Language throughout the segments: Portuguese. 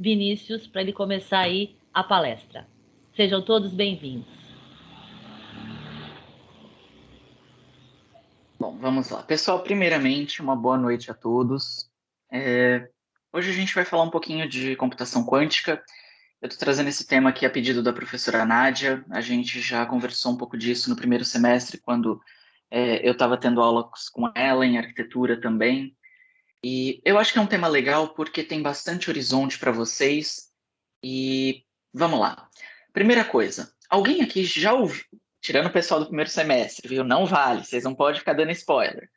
Vinícius para ele começar aí a palestra. Sejam todos bem-vindos. Bom, vamos lá. Pessoal, primeiramente, uma boa noite a todos. É... Hoje a gente vai falar um pouquinho de computação quântica. Eu estou trazendo esse tema aqui a pedido da professora Nádia. A gente já conversou um pouco disso no primeiro semestre, quando é, eu estava tendo aulas com ela em arquitetura também. E eu acho que é um tema legal porque tem bastante horizonte para vocês. E vamos lá. Primeira coisa, alguém aqui já ouviu, tirando o pessoal do primeiro semestre, viu? Não vale, vocês não podem ficar dando spoiler.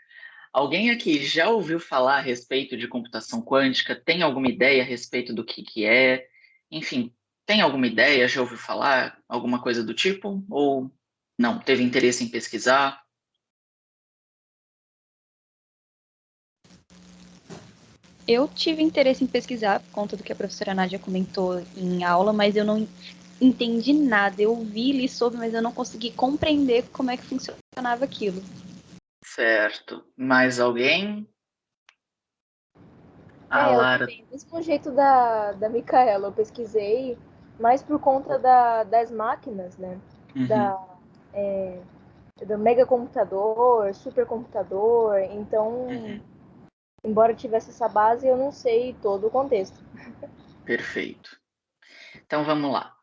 Alguém aqui já ouviu falar a respeito de computação quântica? Tem alguma ideia a respeito do que, que é? Enfim, tem alguma ideia? Já ouviu falar alguma coisa do tipo? Ou não? Teve interesse em pesquisar? Eu tive interesse em pesquisar por conta do que a professora Nádia comentou em aula, mas eu não entendi nada. Eu vi, li sobre, mas eu não consegui compreender como é que funcionava aquilo. Certo. Mais alguém? A é, Lara. Do mesmo jeito da, da Micaela, eu pesquisei mais por conta da, das máquinas, né? Uhum. Da, é, do megacomputador, supercomputador. Então, uhum. Embora tivesse essa base, eu não sei todo o contexto. Perfeito. Então vamos lá.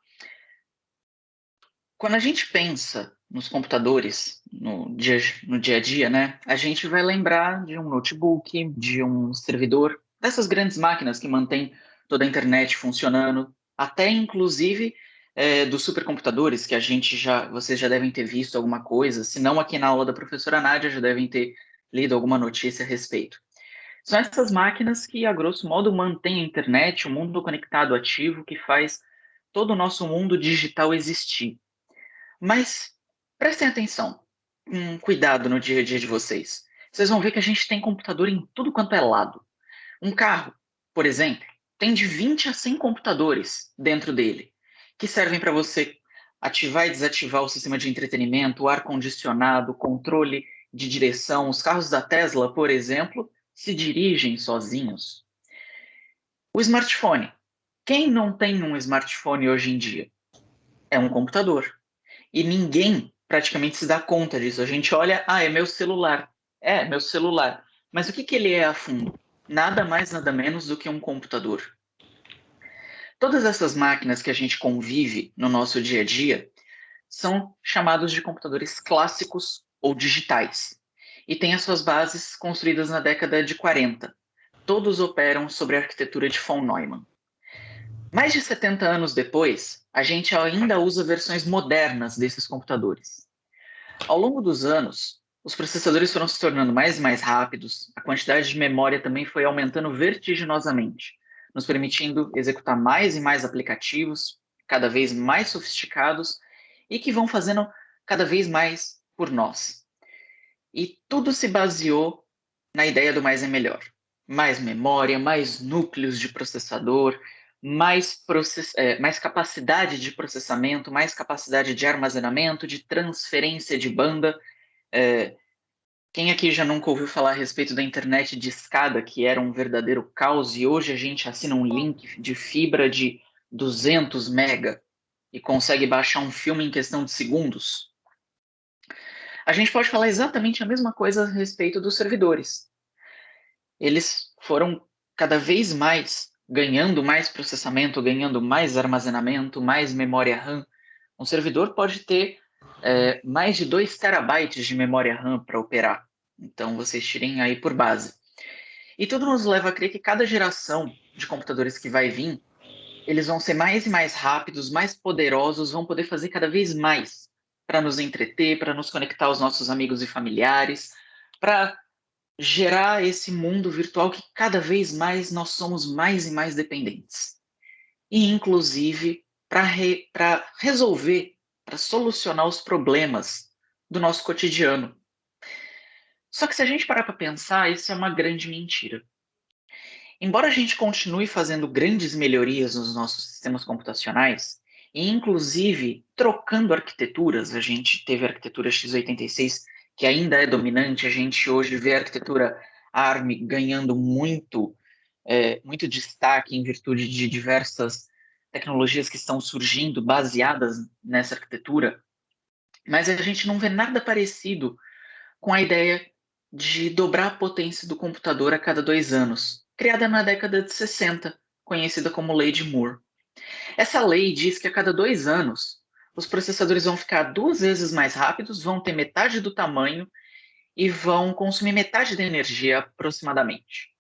Quando a gente pensa nos computadores no dia, no dia a dia, né, a gente vai lembrar de um notebook, de um servidor, dessas grandes máquinas que mantêm toda a internet funcionando, até inclusive é, dos supercomputadores que a gente já, vocês já devem ter visto alguma coisa, se não aqui na aula da professora Nádia já devem ter lido alguma notícia a respeito. São essas máquinas que, a grosso modo, mantêm a internet, o mundo conectado ativo, que faz todo o nosso mundo digital existir. Mas prestem atenção, cuidado no dia a dia de vocês. Vocês vão ver que a gente tem computador em tudo quanto é lado. Um carro, por exemplo, tem de 20 a 100 computadores dentro dele, que servem para você ativar e desativar o sistema de entretenimento, o ar-condicionado, o controle de direção. Os carros da Tesla, por exemplo, se dirigem sozinhos. O smartphone. Quem não tem um smartphone hoje em dia? É um computador. E ninguém praticamente se dá conta disso. A gente olha, ah, é meu celular. É, meu celular. Mas o que, que ele é a fundo? Nada mais, nada menos do que um computador. Todas essas máquinas que a gente convive no nosso dia a dia são chamados de computadores clássicos ou digitais e têm as suas bases construídas na década de 40. Todos operam sobre a arquitetura de von Neumann. Mais de 70 anos depois, a gente ainda usa versões modernas desses computadores. Ao longo dos anos, os processadores foram se tornando mais e mais rápidos, a quantidade de memória também foi aumentando vertiginosamente, nos permitindo executar mais e mais aplicativos, cada vez mais sofisticados e que vão fazendo cada vez mais por nós. E tudo se baseou na ideia do mais é melhor. Mais memória, mais núcleos de processador, mais, process... É, mais capacidade de processamento, mais capacidade de armazenamento, de transferência de banda. É... Quem aqui já nunca ouviu falar a respeito da internet de escada, que era um verdadeiro caos, e hoje a gente assina um link de fibra de 200 mega e consegue baixar um filme em questão de segundos? A gente pode falar exatamente a mesma coisa a respeito dos servidores. Eles foram cada vez mais ganhando mais processamento, ganhando mais armazenamento, mais memória RAM. Um servidor pode ter é, mais de 2 terabytes de memória RAM para operar. Então, vocês tirem aí por base. E tudo nos leva a crer que cada geração de computadores que vai vir, eles vão ser mais e mais rápidos, mais poderosos, vão poder fazer cada vez mais para nos entreter, para nos conectar aos nossos amigos e familiares, para gerar esse mundo virtual que cada vez mais nós somos mais e mais dependentes. E, inclusive, para re, resolver, para solucionar os problemas do nosso cotidiano. Só que se a gente parar para pensar, isso é uma grande mentira. Embora a gente continue fazendo grandes melhorias nos nossos sistemas computacionais, e inclusive trocando arquiteturas. A gente teve a arquitetura x86, que ainda é dominante, a gente hoje vê a arquitetura ARM ganhando muito é, muito destaque em virtude de diversas tecnologias que estão surgindo baseadas nessa arquitetura, mas a gente não vê nada parecido com a ideia de dobrar a potência do computador a cada dois anos, criada na década de 60, conhecida como Lei de Moore. Essa lei diz que a cada dois anos os processadores vão ficar duas vezes mais rápidos, vão ter metade do tamanho e vão consumir metade da energia aproximadamente.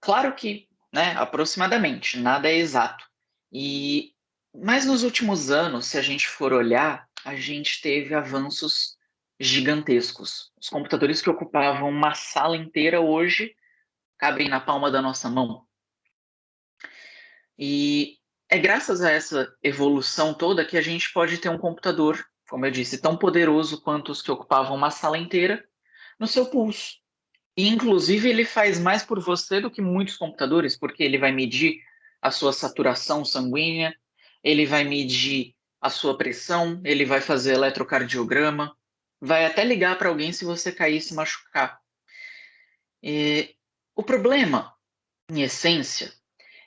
Claro que, né, aproximadamente, nada é exato. E mas nos últimos anos, se a gente for olhar, a gente teve avanços gigantescos. Os computadores que ocupavam uma sala inteira hoje cabem na palma da nossa mão. E é graças a essa evolução toda que a gente pode ter um computador, como eu disse, tão poderoso quanto os que ocupavam uma sala inteira no seu pulso. E, inclusive, ele faz mais por você do que muitos computadores, porque ele vai medir a sua saturação sanguínea, ele vai medir a sua pressão, ele vai fazer eletrocardiograma, vai até ligar para alguém se você cair e se machucar. E o problema, em essência,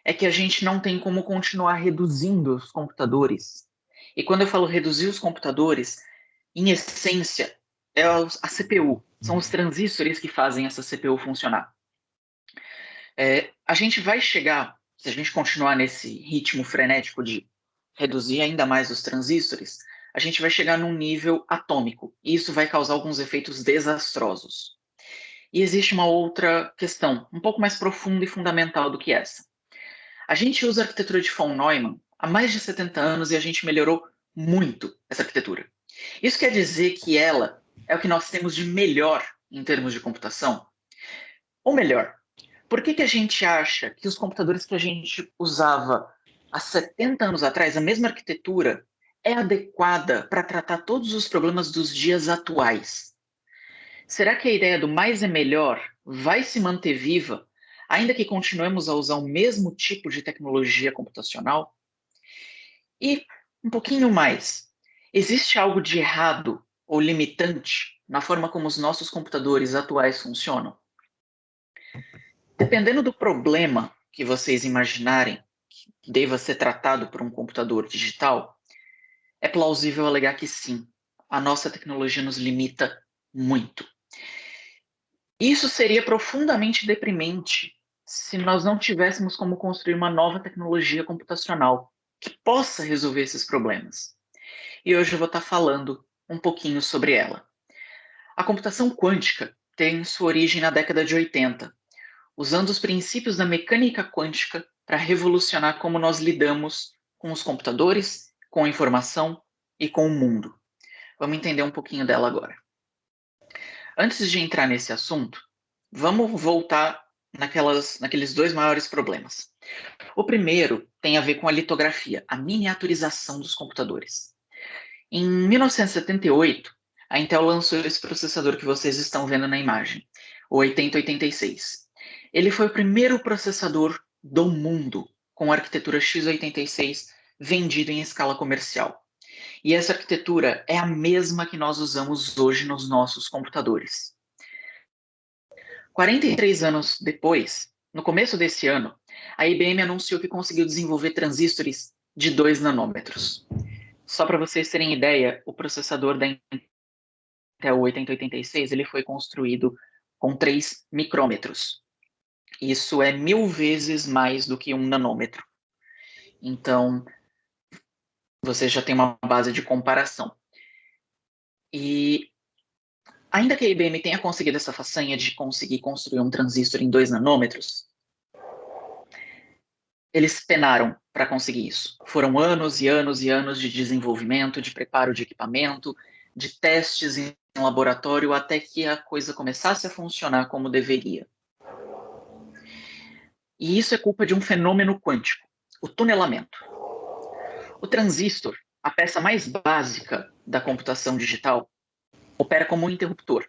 é que a gente não tem como continuar reduzindo os computadores. E quando eu falo reduzir os computadores, em essência, é a CPU, são os transistores que fazem essa CPU funcionar. É, a gente vai chegar, se a gente continuar nesse ritmo frenético de reduzir ainda mais os transistores, a gente vai chegar num nível atômico, e isso vai causar alguns efeitos desastrosos. E existe uma outra questão, um pouco mais profunda e fundamental do que essa. A gente usa a arquitetura de von Neumann há mais de 70 anos e a gente melhorou muito essa arquitetura. Isso quer dizer que ela é o que nós temos de melhor em termos de computação? Ou melhor, por que, que a gente acha que os computadores que a gente usava há 70 anos atrás, a mesma arquitetura, é adequada para tratar todos os problemas dos dias atuais? Será que a ideia do mais é melhor vai se manter viva, ainda que continuemos a usar o mesmo tipo de tecnologia computacional? E um pouquinho mais, existe algo de errado ou limitante na forma como os nossos computadores atuais funcionam? Dependendo do problema que vocês imaginarem que deva ser tratado por um computador digital, é plausível alegar que sim, a nossa tecnologia nos limita muito. Isso seria profundamente deprimente se nós não tivéssemos como construir uma nova tecnologia computacional que possa resolver esses problemas. E hoje eu vou estar falando um pouquinho sobre ela. A computação quântica tem sua origem na década de 80, usando os princípios da mecânica quântica para revolucionar como nós lidamos com os computadores, com a informação e com o mundo. Vamos entender um pouquinho dela agora. Antes de entrar nesse assunto, vamos voltar naquelas, naqueles dois maiores problemas. O primeiro tem a ver com a litografia, a miniaturização dos computadores. Em 1978, a Intel lançou esse processador que vocês estão vendo na imagem, o 8086. Ele foi o primeiro processador do mundo com arquitetura x86 vendido em escala comercial. E essa arquitetura é a mesma que nós usamos hoje nos nossos computadores. 43 anos depois, no começo desse ano, a IBM anunciou que conseguiu desenvolver transistores de 2 nanômetros. Só para vocês terem ideia, o processador da Intel 8086 ele foi construído com 3 micrômetros. Isso é mil vezes mais do que um nanômetro. Então, você já tem uma base de comparação. E ainda que a IBM tenha conseguido essa façanha de conseguir construir um transistor em 2 nanômetros, eles penaram para conseguir isso. Foram anos e anos e anos de desenvolvimento, de preparo de equipamento, de testes em laboratório até que a coisa começasse a funcionar como deveria. E isso é culpa de um fenômeno quântico, o tunelamento. O transistor, a peça mais básica da computação digital, opera como um interruptor.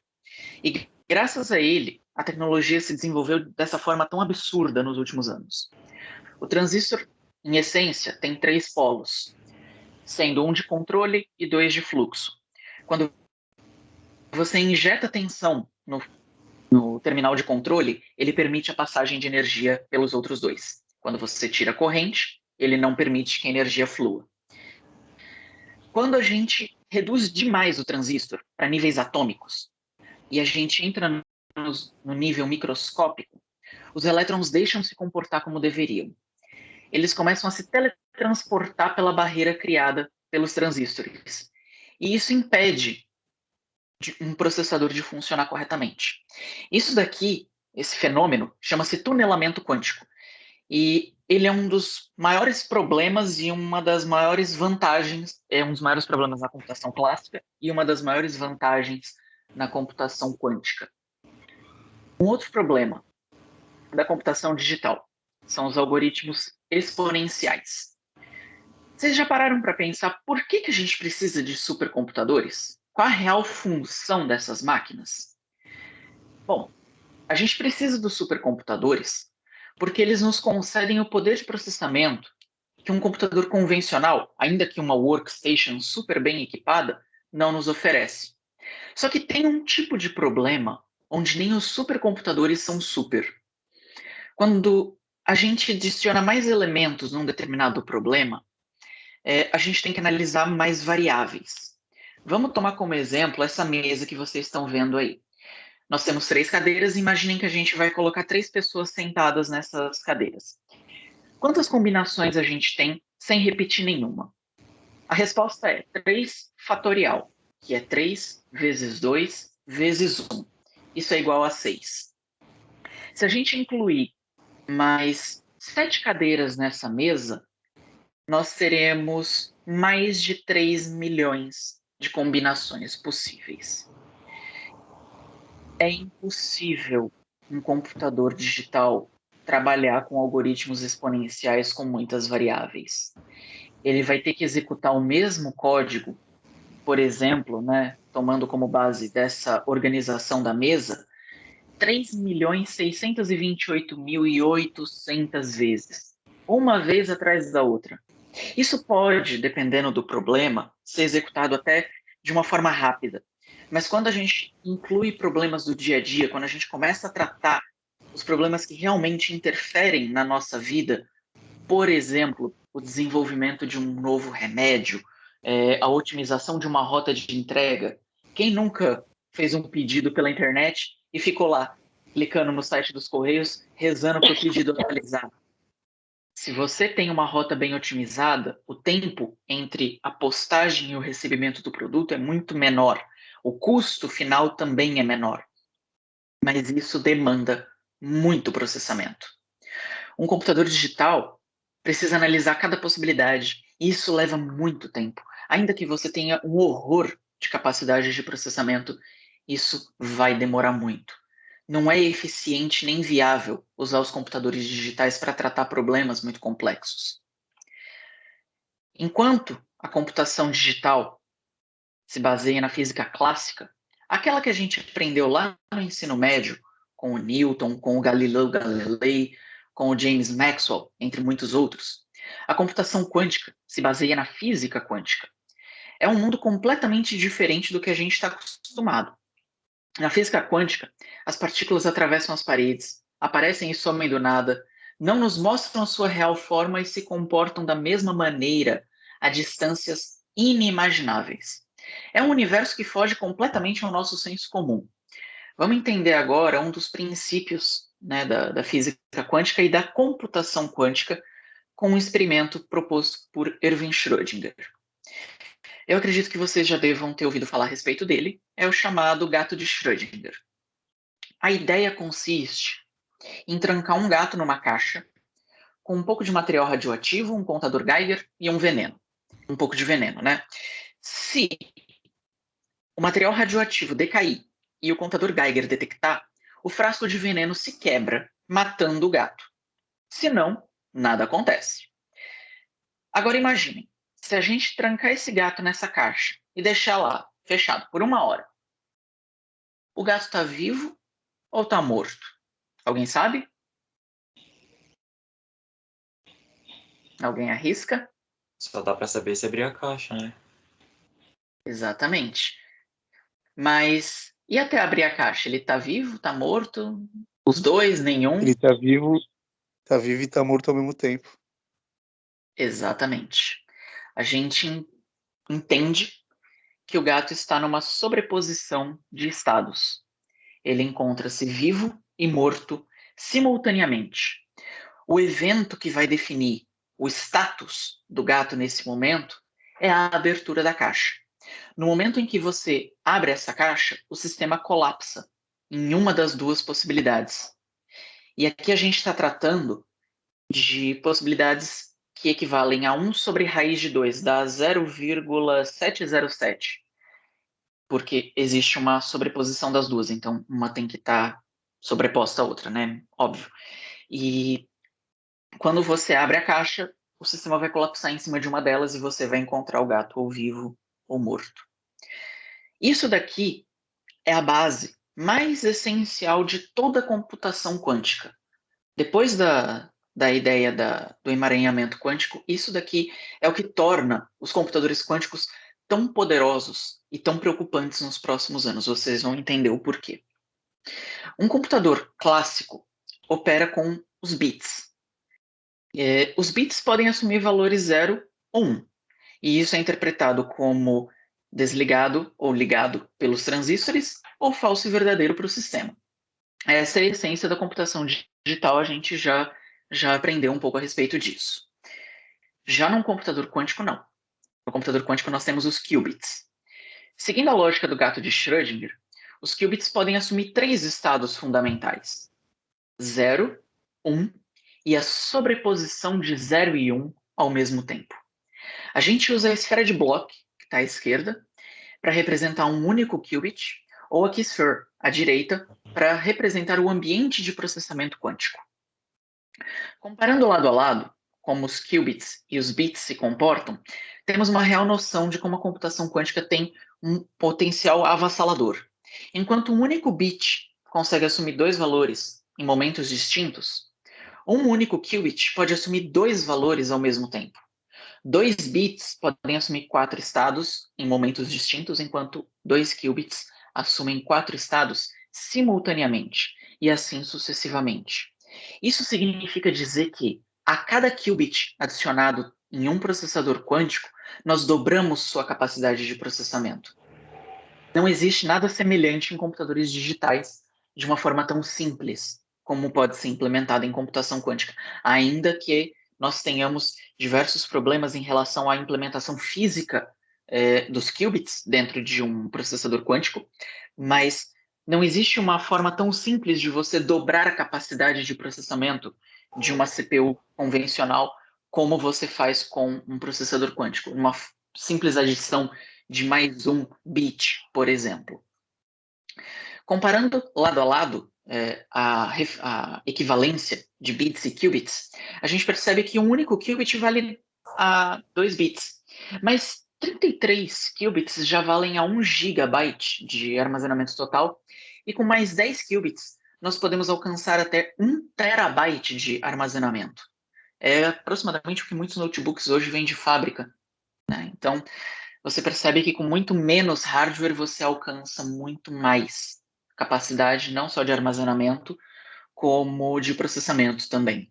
E graças a ele, a tecnologia se desenvolveu dessa forma tão absurda nos últimos anos. O transistor, em essência, tem três polos, sendo um de controle e dois de fluxo. Quando você injeta tensão no no terminal de controle, ele permite a passagem de energia pelos outros dois. Quando você tira corrente, ele não permite que a energia flua. Quando a gente reduz demais o transistor para níveis atômicos e a gente entra no, no nível microscópico, os elétrons deixam se comportar como deveriam. Eles começam a se teletransportar pela barreira criada pelos transistores. E isso impede um processador de funcionar corretamente. Isso daqui, esse fenômeno, chama-se tunelamento quântico. E ele é um dos maiores problemas e uma das maiores vantagens, é um dos maiores problemas na computação clássica e uma das maiores vantagens na computação quântica. Um outro problema da computação digital são os algoritmos exponenciais. Vocês já pararam para pensar por que, que a gente precisa de supercomputadores? Qual a real função dessas máquinas? Bom, a gente precisa dos supercomputadores porque eles nos concedem o poder de processamento que um computador convencional, ainda que uma workstation super bem equipada, não nos oferece. Só que tem um tipo de problema onde nem os supercomputadores são super. Quando a gente adiciona mais elementos num determinado problema, é, a gente tem que analisar mais variáveis. Vamos tomar como exemplo essa mesa que vocês estão vendo aí. Nós temos três cadeiras, imaginem que a gente vai colocar três pessoas sentadas nessas cadeiras. Quantas combinações a gente tem sem repetir nenhuma? A resposta é 3 fatorial, que é 3 vezes 2 vezes 1. Isso é igual a 6. Se a gente incluir mais sete cadeiras nessa mesa, nós teremos mais de 3 milhões de combinações possíveis é impossível um computador digital trabalhar com algoritmos exponenciais com muitas variáveis. Ele vai ter que executar o mesmo código, por exemplo, né, tomando como base dessa organização da mesa, 3.628.800 vezes, uma vez atrás da outra. Isso pode, dependendo do problema, ser executado até de uma forma rápida, mas quando a gente inclui problemas do dia a dia, quando a gente começa a tratar os problemas que realmente interferem na nossa vida, por exemplo, o desenvolvimento de um novo remédio, é, a otimização de uma rota de entrega. Quem nunca fez um pedido pela internet e ficou lá, clicando no site dos Correios, rezando para o pedido atualizar? Se você tem uma rota bem otimizada, o tempo entre a postagem e o recebimento do produto é muito menor. O custo final também é menor, mas isso demanda muito processamento. Um computador digital precisa analisar cada possibilidade, e isso leva muito tempo. Ainda que você tenha um horror de capacidade de processamento, isso vai demorar muito. Não é eficiente nem viável usar os computadores digitais para tratar problemas muito complexos. Enquanto a computação digital se baseia na física clássica, aquela que a gente aprendeu lá no ensino médio, com o Newton, com o Galileu Galilei, com o James Maxwell, entre muitos outros. A computação quântica se baseia na física quântica. É um mundo completamente diferente do que a gente está acostumado. Na física quântica, as partículas atravessam as paredes, aparecem e somem do nada, não nos mostram a sua real forma e se comportam da mesma maneira a distâncias inimagináveis. É um universo que foge completamente ao nosso senso comum. Vamos entender agora um dos princípios né, da, da física quântica e da computação quântica com um experimento proposto por Erwin Schrödinger. Eu acredito que vocês já devam ter ouvido falar a respeito dele, é o chamado gato de Schrödinger. A ideia consiste em trancar um gato numa caixa com um pouco de material radioativo, um contador Geiger e um veneno. Um pouco de veneno, né? Se o material radioativo decair e o contador Geiger detectar, o frasco de veneno se quebra, matando o gato. Se não, nada acontece. Agora imaginem, se a gente trancar esse gato nessa caixa e deixar lá, fechado, por uma hora, o gato está vivo ou está morto? Alguém sabe? Alguém arrisca? Só dá para saber se abrir a caixa, né? Exatamente. Mas E até abrir a caixa, ele está vivo, está morto? Os dois, nenhum? Ele está vivo, está vivo e está morto ao mesmo tempo. Exatamente. A gente entende que o gato está numa sobreposição de estados. Ele encontra-se vivo e morto simultaneamente. O evento que vai definir o status do gato nesse momento é a abertura da caixa. No momento em que você abre essa caixa, o sistema colapsa em uma das duas possibilidades. E aqui a gente está tratando de possibilidades que equivalem a 1 sobre raiz de 2, dá 0,707. Porque existe uma sobreposição das duas, então uma tem que estar tá sobreposta à outra, né? Óbvio. E quando você abre a caixa, o sistema vai colapsar em cima de uma delas e você vai encontrar o gato ou vivo ou morto. Isso daqui é a base mais essencial de toda a computação quântica. Depois da, da ideia da, do emaranhamento quântico, isso daqui é o que torna os computadores quânticos tão poderosos e tão preocupantes nos próximos anos. Vocês vão entender o porquê. Um computador clássico opera com os bits. É, os bits podem assumir valores 0 ou 1, um, e isso é interpretado como desligado ou ligado pelos transistores ou falso e verdadeiro para o sistema. Essa é a essência da computação digital, a gente já já aprendeu um pouco a respeito disso. Já num computador quântico, não. No computador quântico, nós temos os qubits. Seguindo a lógica do gato de Schrödinger, os qubits podem assumir três estados fundamentais: 0, 1 um, e a sobreposição de 0 e 1 um ao mesmo tempo. A gente usa a esfera de Bloch, que está à esquerda, para representar um único qubit, ou a Key-Sphere, à direita, para representar o ambiente de processamento quântico. Comparando lado a lado, como os qubits e os bits se comportam, temos uma real noção de como a computação quântica tem um potencial avassalador. Enquanto um único bit consegue assumir dois valores em momentos distintos, um único qubit pode assumir dois valores ao mesmo tempo. Dois bits podem assumir quatro estados em momentos distintos, enquanto dois qubits assumem quatro estados simultaneamente, e assim sucessivamente. Isso significa dizer que a cada qubit adicionado em um processador quântico, nós dobramos sua capacidade de processamento. Não existe nada semelhante em computadores digitais de uma forma tão simples como pode ser implementado em computação quântica, ainda que nós tenhamos diversos problemas em relação à implementação física é, dos qubits dentro de um processador quântico, mas não existe uma forma tão simples de você dobrar a capacidade de processamento de uma CPU convencional como você faz com um processador quântico, uma simples adição de mais um bit, por exemplo. Comparando lado a lado é, a, a, equivalência de bits e qubits, a gente percebe que um único qubit vale a 2 bits, mas 33 qubits já valem a 1 gigabyte de armazenamento total, e com mais 10 qubits, nós podemos alcançar até 1 terabyte de armazenamento. É aproximadamente o que muitos notebooks hoje vêm de fábrica. Né? Então, você percebe que com muito menos hardware você alcança muito mais capacidade, não só de armazenamento, como de processamento também.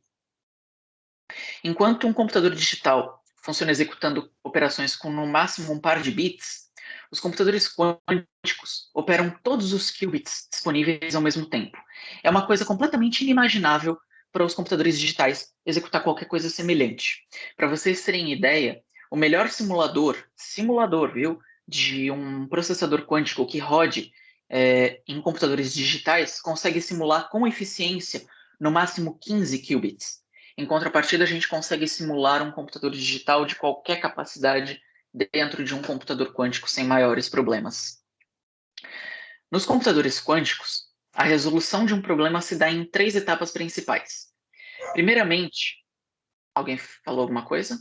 Enquanto um computador digital funciona executando operações com no máximo um par de bits, os computadores quânticos operam todos os qubits disponíveis ao mesmo tempo. É uma coisa completamente inimaginável para os computadores digitais executar qualquer coisa semelhante. Para vocês terem ideia, o melhor simulador, simulador, viu, de um processador quântico que rode é, em computadores digitais consegue simular com eficiência no máximo 15 qubits. Em contrapartida, a gente consegue simular um computador digital de qualquer capacidade dentro de um computador quântico sem maiores problemas. Nos computadores quânticos, a resolução de um problema se dá em três etapas principais. Primeiramente, alguém falou alguma coisa?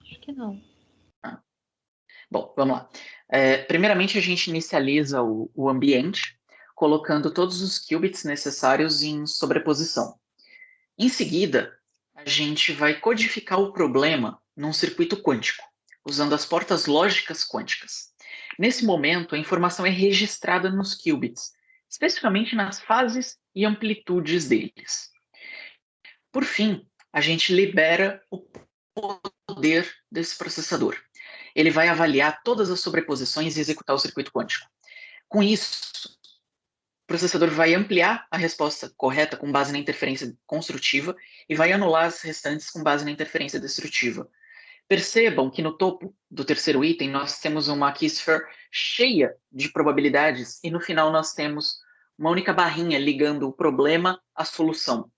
Acho que não. Ah. Bom, vamos lá. É, primeiramente, a gente inicializa o, o ambiente, colocando todos os qubits necessários em sobreposição. Em seguida, a gente vai codificar o problema num circuito quântico, usando as portas lógicas quânticas. Nesse momento, a informação é registrada nos qubits, especificamente nas fases e amplitudes deles. Por fim, a gente libera o poder desse processador. Ele vai avaliar todas as sobreposições e executar o circuito quântico. Com isso, o processador vai ampliar a resposta correta com base na interferência construtiva e vai anular as restantes com base na interferência destrutiva. Percebam que no topo do terceiro item nós temos uma keysphere cheia de probabilidades e no final nós temos uma única barrinha ligando o problema à solução.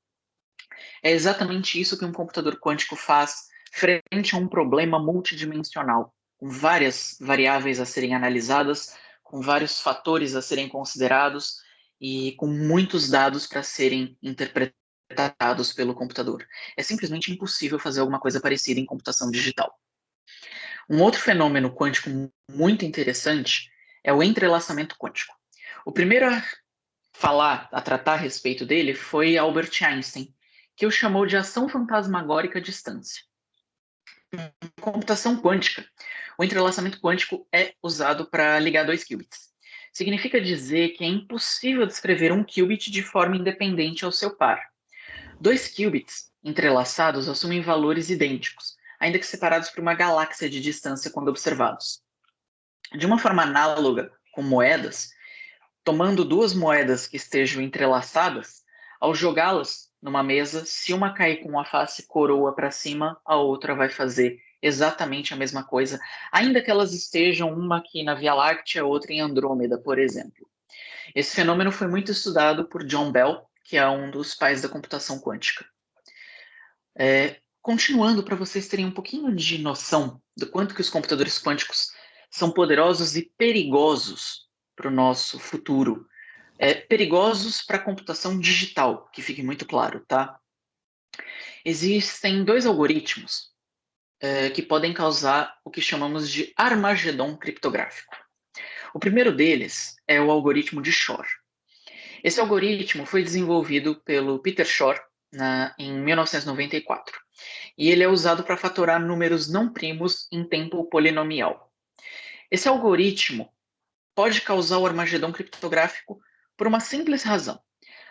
É exatamente isso que um computador quântico faz frente a um problema multidimensional, com várias variáveis a serem analisadas, com vários fatores a serem considerados e com muitos dados para serem interpretados pelo computador. É simplesmente impossível fazer alguma coisa parecida em computação digital. Um outro fenômeno quântico muito interessante é o entrelaçamento quântico. O primeiro a falar, a tratar a respeito dele foi Albert Einstein, que o chamou de ação fantasmagórica à distância. Em computação quântica, o entrelaçamento quântico é usado para ligar dois qubits. Significa dizer que é impossível descrever um qubit de forma independente ao seu par. Dois qubits entrelaçados assumem valores idênticos, ainda que separados por uma galáxia de distância quando observados. De uma forma análoga com moedas, tomando duas moedas que estejam entrelaçadas, ao jogá-las numa mesa, se uma cair com a face coroa para cima, a outra vai fazer exatamente a mesma coisa, ainda que elas estejam uma aqui na Via Láctea, outra em Andrômeda, por exemplo. Esse fenômeno foi muito estudado por John Bell, que é um dos pais da computação quântica. É, continuando, para vocês terem um pouquinho de noção do quanto que os computadores quânticos são poderosos e perigosos para o nosso futuro, é, perigosos para a computação digital, que fique muito claro, tá? Existem dois algoritmos é, que podem causar o que chamamos de Armagedon criptográfico. O primeiro deles é o algoritmo de Shor. Esse algoritmo foi desenvolvido pelo Peter Shor na, em 1994 e ele é usado para fatorar números não primos em tempo polinomial. Esse algoritmo pode causar o Armagedon criptográfico por uma simples razão.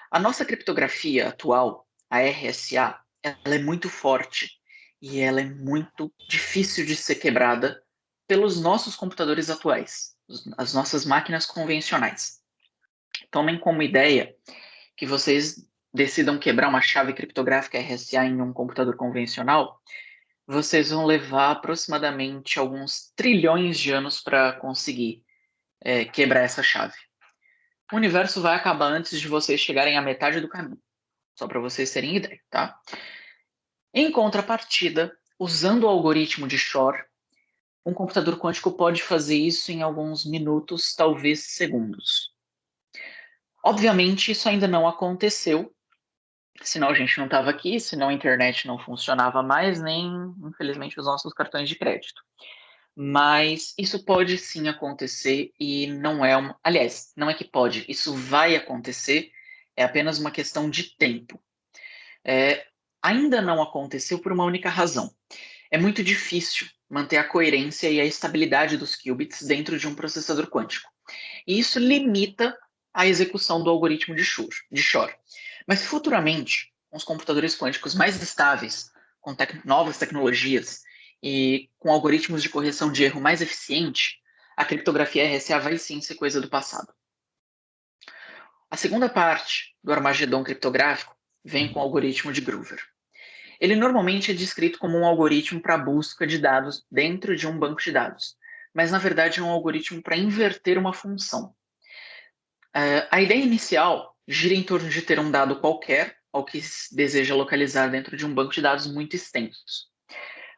A nossa criptografia atual, a RSA, ela é muito forte e ela é muito difícil de ser quebrada pelos nossos computadores atuais, as nossas máquinas convencionais. Tomem como ideia que vocês decidam quebrar uma chave criptográfica RSA em um computador convencional, vocês vão levar aproximadamente alguns trilhões de anos para conseguir é, quebrar essa chave o universo vai acabar antes de vocês chegarem à metade do caminho. Só para vocês terem ideia, tá? Em contrapartida, usando o algoritmo de Shor, um computador quântico pode fazer isso em alguns minutos, talvez segundos. Obviamente, isso ainda não aconteceu, senão a gente não estava aqui, senão a internet não funcionava mais, nem, infelizmente, os nossos cartões de crédito mas isso pode sim acontecer e não é uma. Aliás, não é que pode, isso vai acontecer, é apenas uma questão de tempo. É, ainda não aconteceu por uma única razão. É muito difícil manter a coerência e a estabilidade dos qubits dentro de um processador quântico. E isso limita a execução do algoritmo de Shor. De Shor. Mas futuramente, com os computadores quânticos mais estáveis, com tec novas tecnologias, e com algoritmos de correção de erro mais eficiente, a criptografia RSA vai sim ser coisa do passado. A segunda parte do Armagedon criptográfico vem com o algoritmo de Groover. Ele normalmente é descrito como um algoritmo para busca de dados dentro de um banco de dados, mas na verdade é um algoritmo para inverter uma função. Uh, a ideia inicial gira em torno de ter um dado qualquer ao que se deseja localizar dentro de um banco de dados muito extenso.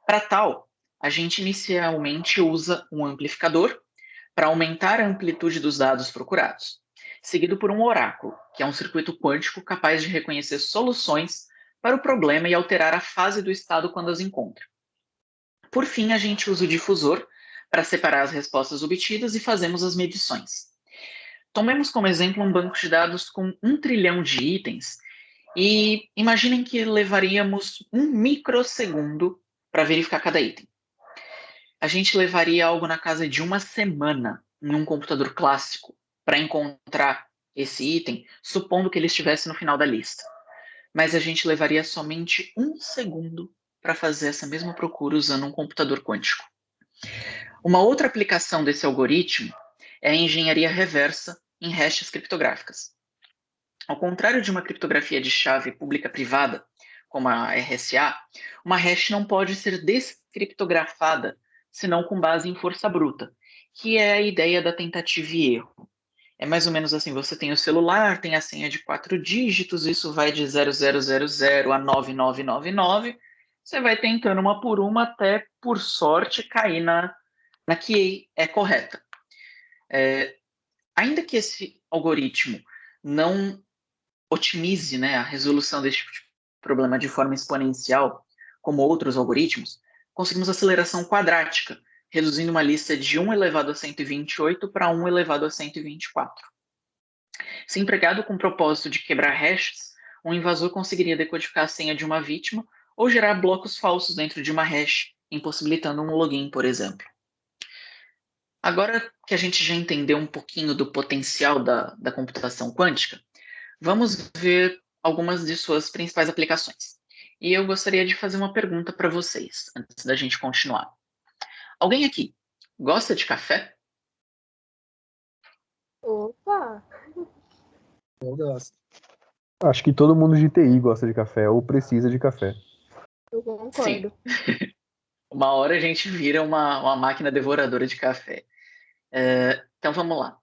Para tal, a gente inicialmente usa um amplificador para aumentar a amplitude dos dados procurados, seguido por um oráculo, que é um circuito quântico capaz de reconhecer soluções para o problema e alterar a fase do estado quando as encontra. Por fim, a gente usa o difusor para separar as respostas obtidas e fazemos as medições. Tomemos como exemplo um banco de dados com um trilhão de itens e imaginem que levaríamos um microsegundo para verificar cada item. A gente levaria algo na casa de uma semana em um computador clássico para encontrar esse item, supondo que ele estivesse no final da lista. Mas a gente levaria somente um segundo para fazer essa mesma procura usando um computador quântico. Uma outra aplicação desse algoritmo é a engenharia reversa em hashes criptográficas. Ao contrário de uma criptografia de chave pública-privada, como a RSA, uma hash não pode ser descriptografada senão com base em força bruta, que é a ideia da tentativa e erro. É mais ou menos assim: você tem o celular, tem a senha de quatro dígitos, isso vai de 0000 a 9999. Você vai tentando uma por uma até, por sorte, cair na, na que é correta. É, ainda que esse algoritmo não otimize né, a resolução desse tipo de problema de forma exponencial, como outros algoritmos, conseguimos aceleração quadrática, reduzindo uma lista de 1 elevado a 128 para 1 elevado a 124. Se empregado com o propósito de quebrar hashes, um invasor conseguiria decodificar a senha de uma vítima ou gerar blocos falsos dentro de uma hash, impossibilitando um login, por exemplo. Agora que a gente já entendeu um pouquinho do potencial da, da computação quântica, vamos ver algumas de suas principais aplicações. E eu gostaria de fazer uma pergunta para vocês, antes da gente continuar. Alguém aqui gosta de café? Opa! Eu gosto. Acho que todo mundo de TI gosta de café ou precisa de café. Eu concordo. Sim. uma hora a gente vira uma, uma máquina devoradora de café. É, então vamos lá.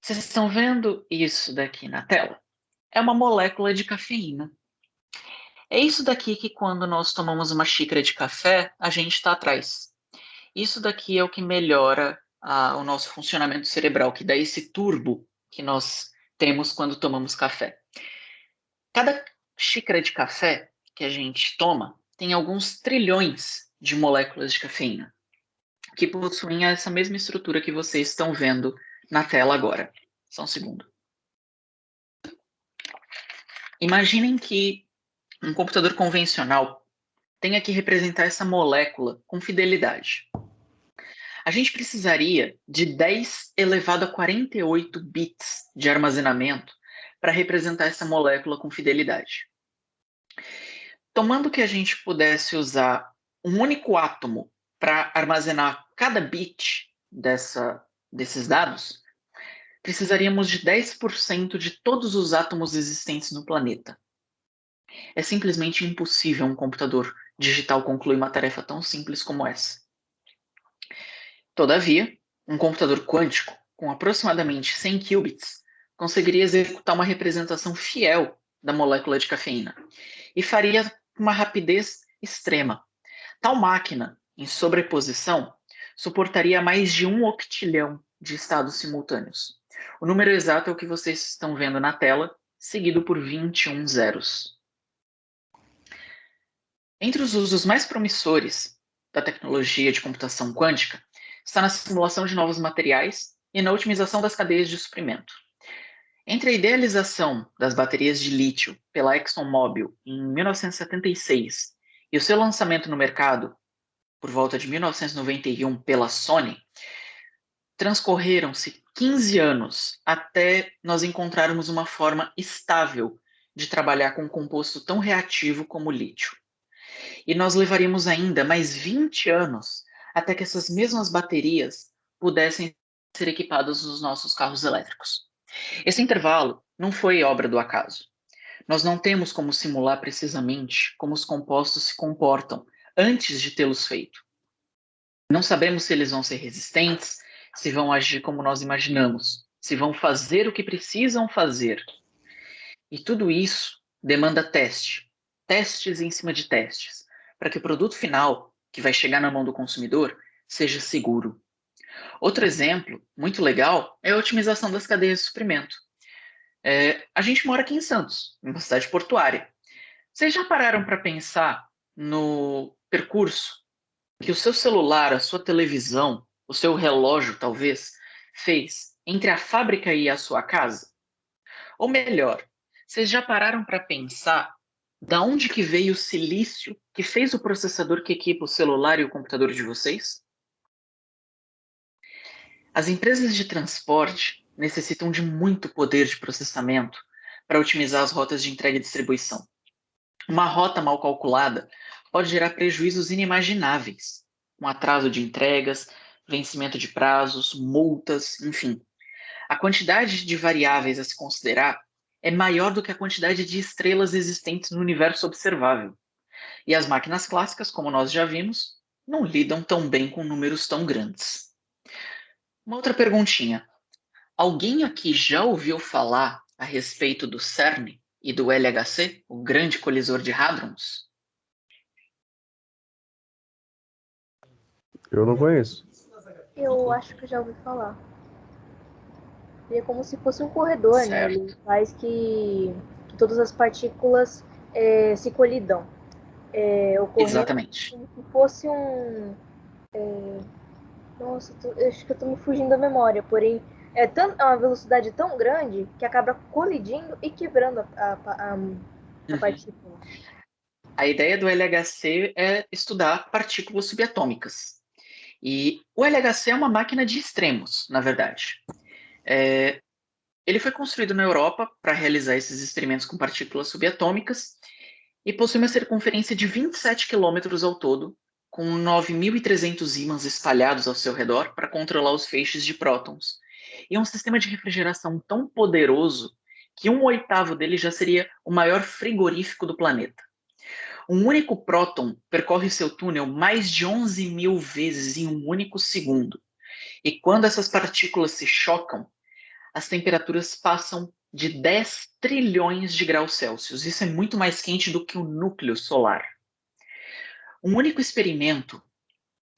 Vocês estão vendo isso daqui na tela? É uma molécula de cafeína. É isso daqui que quando nós tomamos uma xícara de café, a gente está atrás. Isso daqui é o que melhora a, o nosso funcionamento cerebral, que dá esse turbo que nós temos quando tomamos café. Cada xícara de café que a gente toma tem alguns trilhões de moléculas de cafeína, que possuem essa mesma estrutura que vocês estão vendo na tela agora. Só um segundo. Imaginem que um computador convencional tenha que representar essa molécula com fidelidade a gente precisaria de 10 elevado a 48 bits de armazenamento para representar essa molécula com fidelidade. Tomando que a gente pudesse usar um único átomo para armazenar cada bit dessa, desses dados, precisaríamos de 10% de todos os átomos existentes no planeta. É simplesmente impossível um computador digital concluir uma tarefa tão simples como essa. Todavia, um computador quântico com aproximadamente 100 qubits conseguiria executar uma representação fiel da molécula de cafeína e faria uma rapidez extrema. Tal máquina, em sobreposição, suportaria mais de um octilhão de estados simultâneos. O número exato é o que vocês estão vendo na tela, seguido por 21 zeros. Entre os usos mais promissores da tecnologia de computação quântica está na simulação de novos materiais e na otimização das cadeias de suprimento. Entre a idealização das baterias de lítio pela ExxonMobil em 1976 e o seu lançamento no mercado por volta de 1991 pela Sony, transcorreram-se 15 anos até nós encontrarmos uma forma estável de trabalhar com um composto tão reativo como o lítio. E nós levaríamos ainda mais 20 anos até que essas mesmas baterias pudessem ser equipadas nos nossos carros elétricos. Esse intervalo não foi obra do acaso. Nós não temos como simular precisamente como os compostos se comportam antes de tê-los feito. Não sabemos se eles vão ser resistentes, se vão agir como nós imaginamos, se vão fazer o que precisam fazer. E tudo isso demanda teste, testes em cima de testes, para que o produto final que vai chegar na mão do consumidor seja seguro. Outro exemplo muito legal é a otimização das cadeias de suprimento. É, a gente mora aqui em Santos, uma cidade portuária. Vocês já pararam para pensar no percurso que o seu celular, a sua televisão, o seu relógio, talvez, fez entre a fábrica e a sua casa? Ou melhor, vocês já pararam para pensar da onde que veio o silício que fez o processador que equipa o celular e o computador de vocês? As empresas de transporte necessitam de muito poder de processamento para otimizar as rotas de entrega e distribuição. Uma rota mal calculada pode gerar prejuízos inimagináveis, com atraso de entregas, vencimento de prazos, multas, enfim. A quantidade de variáveis a se considerar é maior do que a quantidade de estrelas existentes no universo observável. E as máquinas clássicas, como nós já vimos, não lidam tão bem com números tão grandes. Uma outra perguntinha. Alguém aqui já ouviu falar a respeito do CERN e do LHC, o Grande Colisor de Hadrons? Eu não conheço. Eu acho que já ouvi falar. Ele é como se fosse um corredor, certo. né? Ele faz que, que todas as partículas é, se colidam. É, Exatamente. como se fosse um. é, nossa, tô- acho que eu tô me fugindo da memória, porém é, tão, é uma velocidade tão grande que acaba colidindo e quebrando a, a, a, a Uhum. partícula. A ideia do LHC é estudar partículas subatômicas. E o LHC é uma máquina de extremos, na verdade. É, ele foi construído na Europa para realizar esses experimentos com partículas subatômicas e possui uma circunferência de 27 quilômetros ao todo, com 9.300 ímãs espalhados ao seu redor para controlar os feixes de prótons. E é um sistema de refrigeração tão poderoso que um oitavo dele já seria o maior frigorífico do planeta. Um único próton percorre seu túnel mais de 11 mil vezes em um único segundo. E quando essas partículas se chocam, as temperaturas passam de 10 trilhões de graus Celsius. Isso é muito mais quente do que o núcleo solar. Um único experimento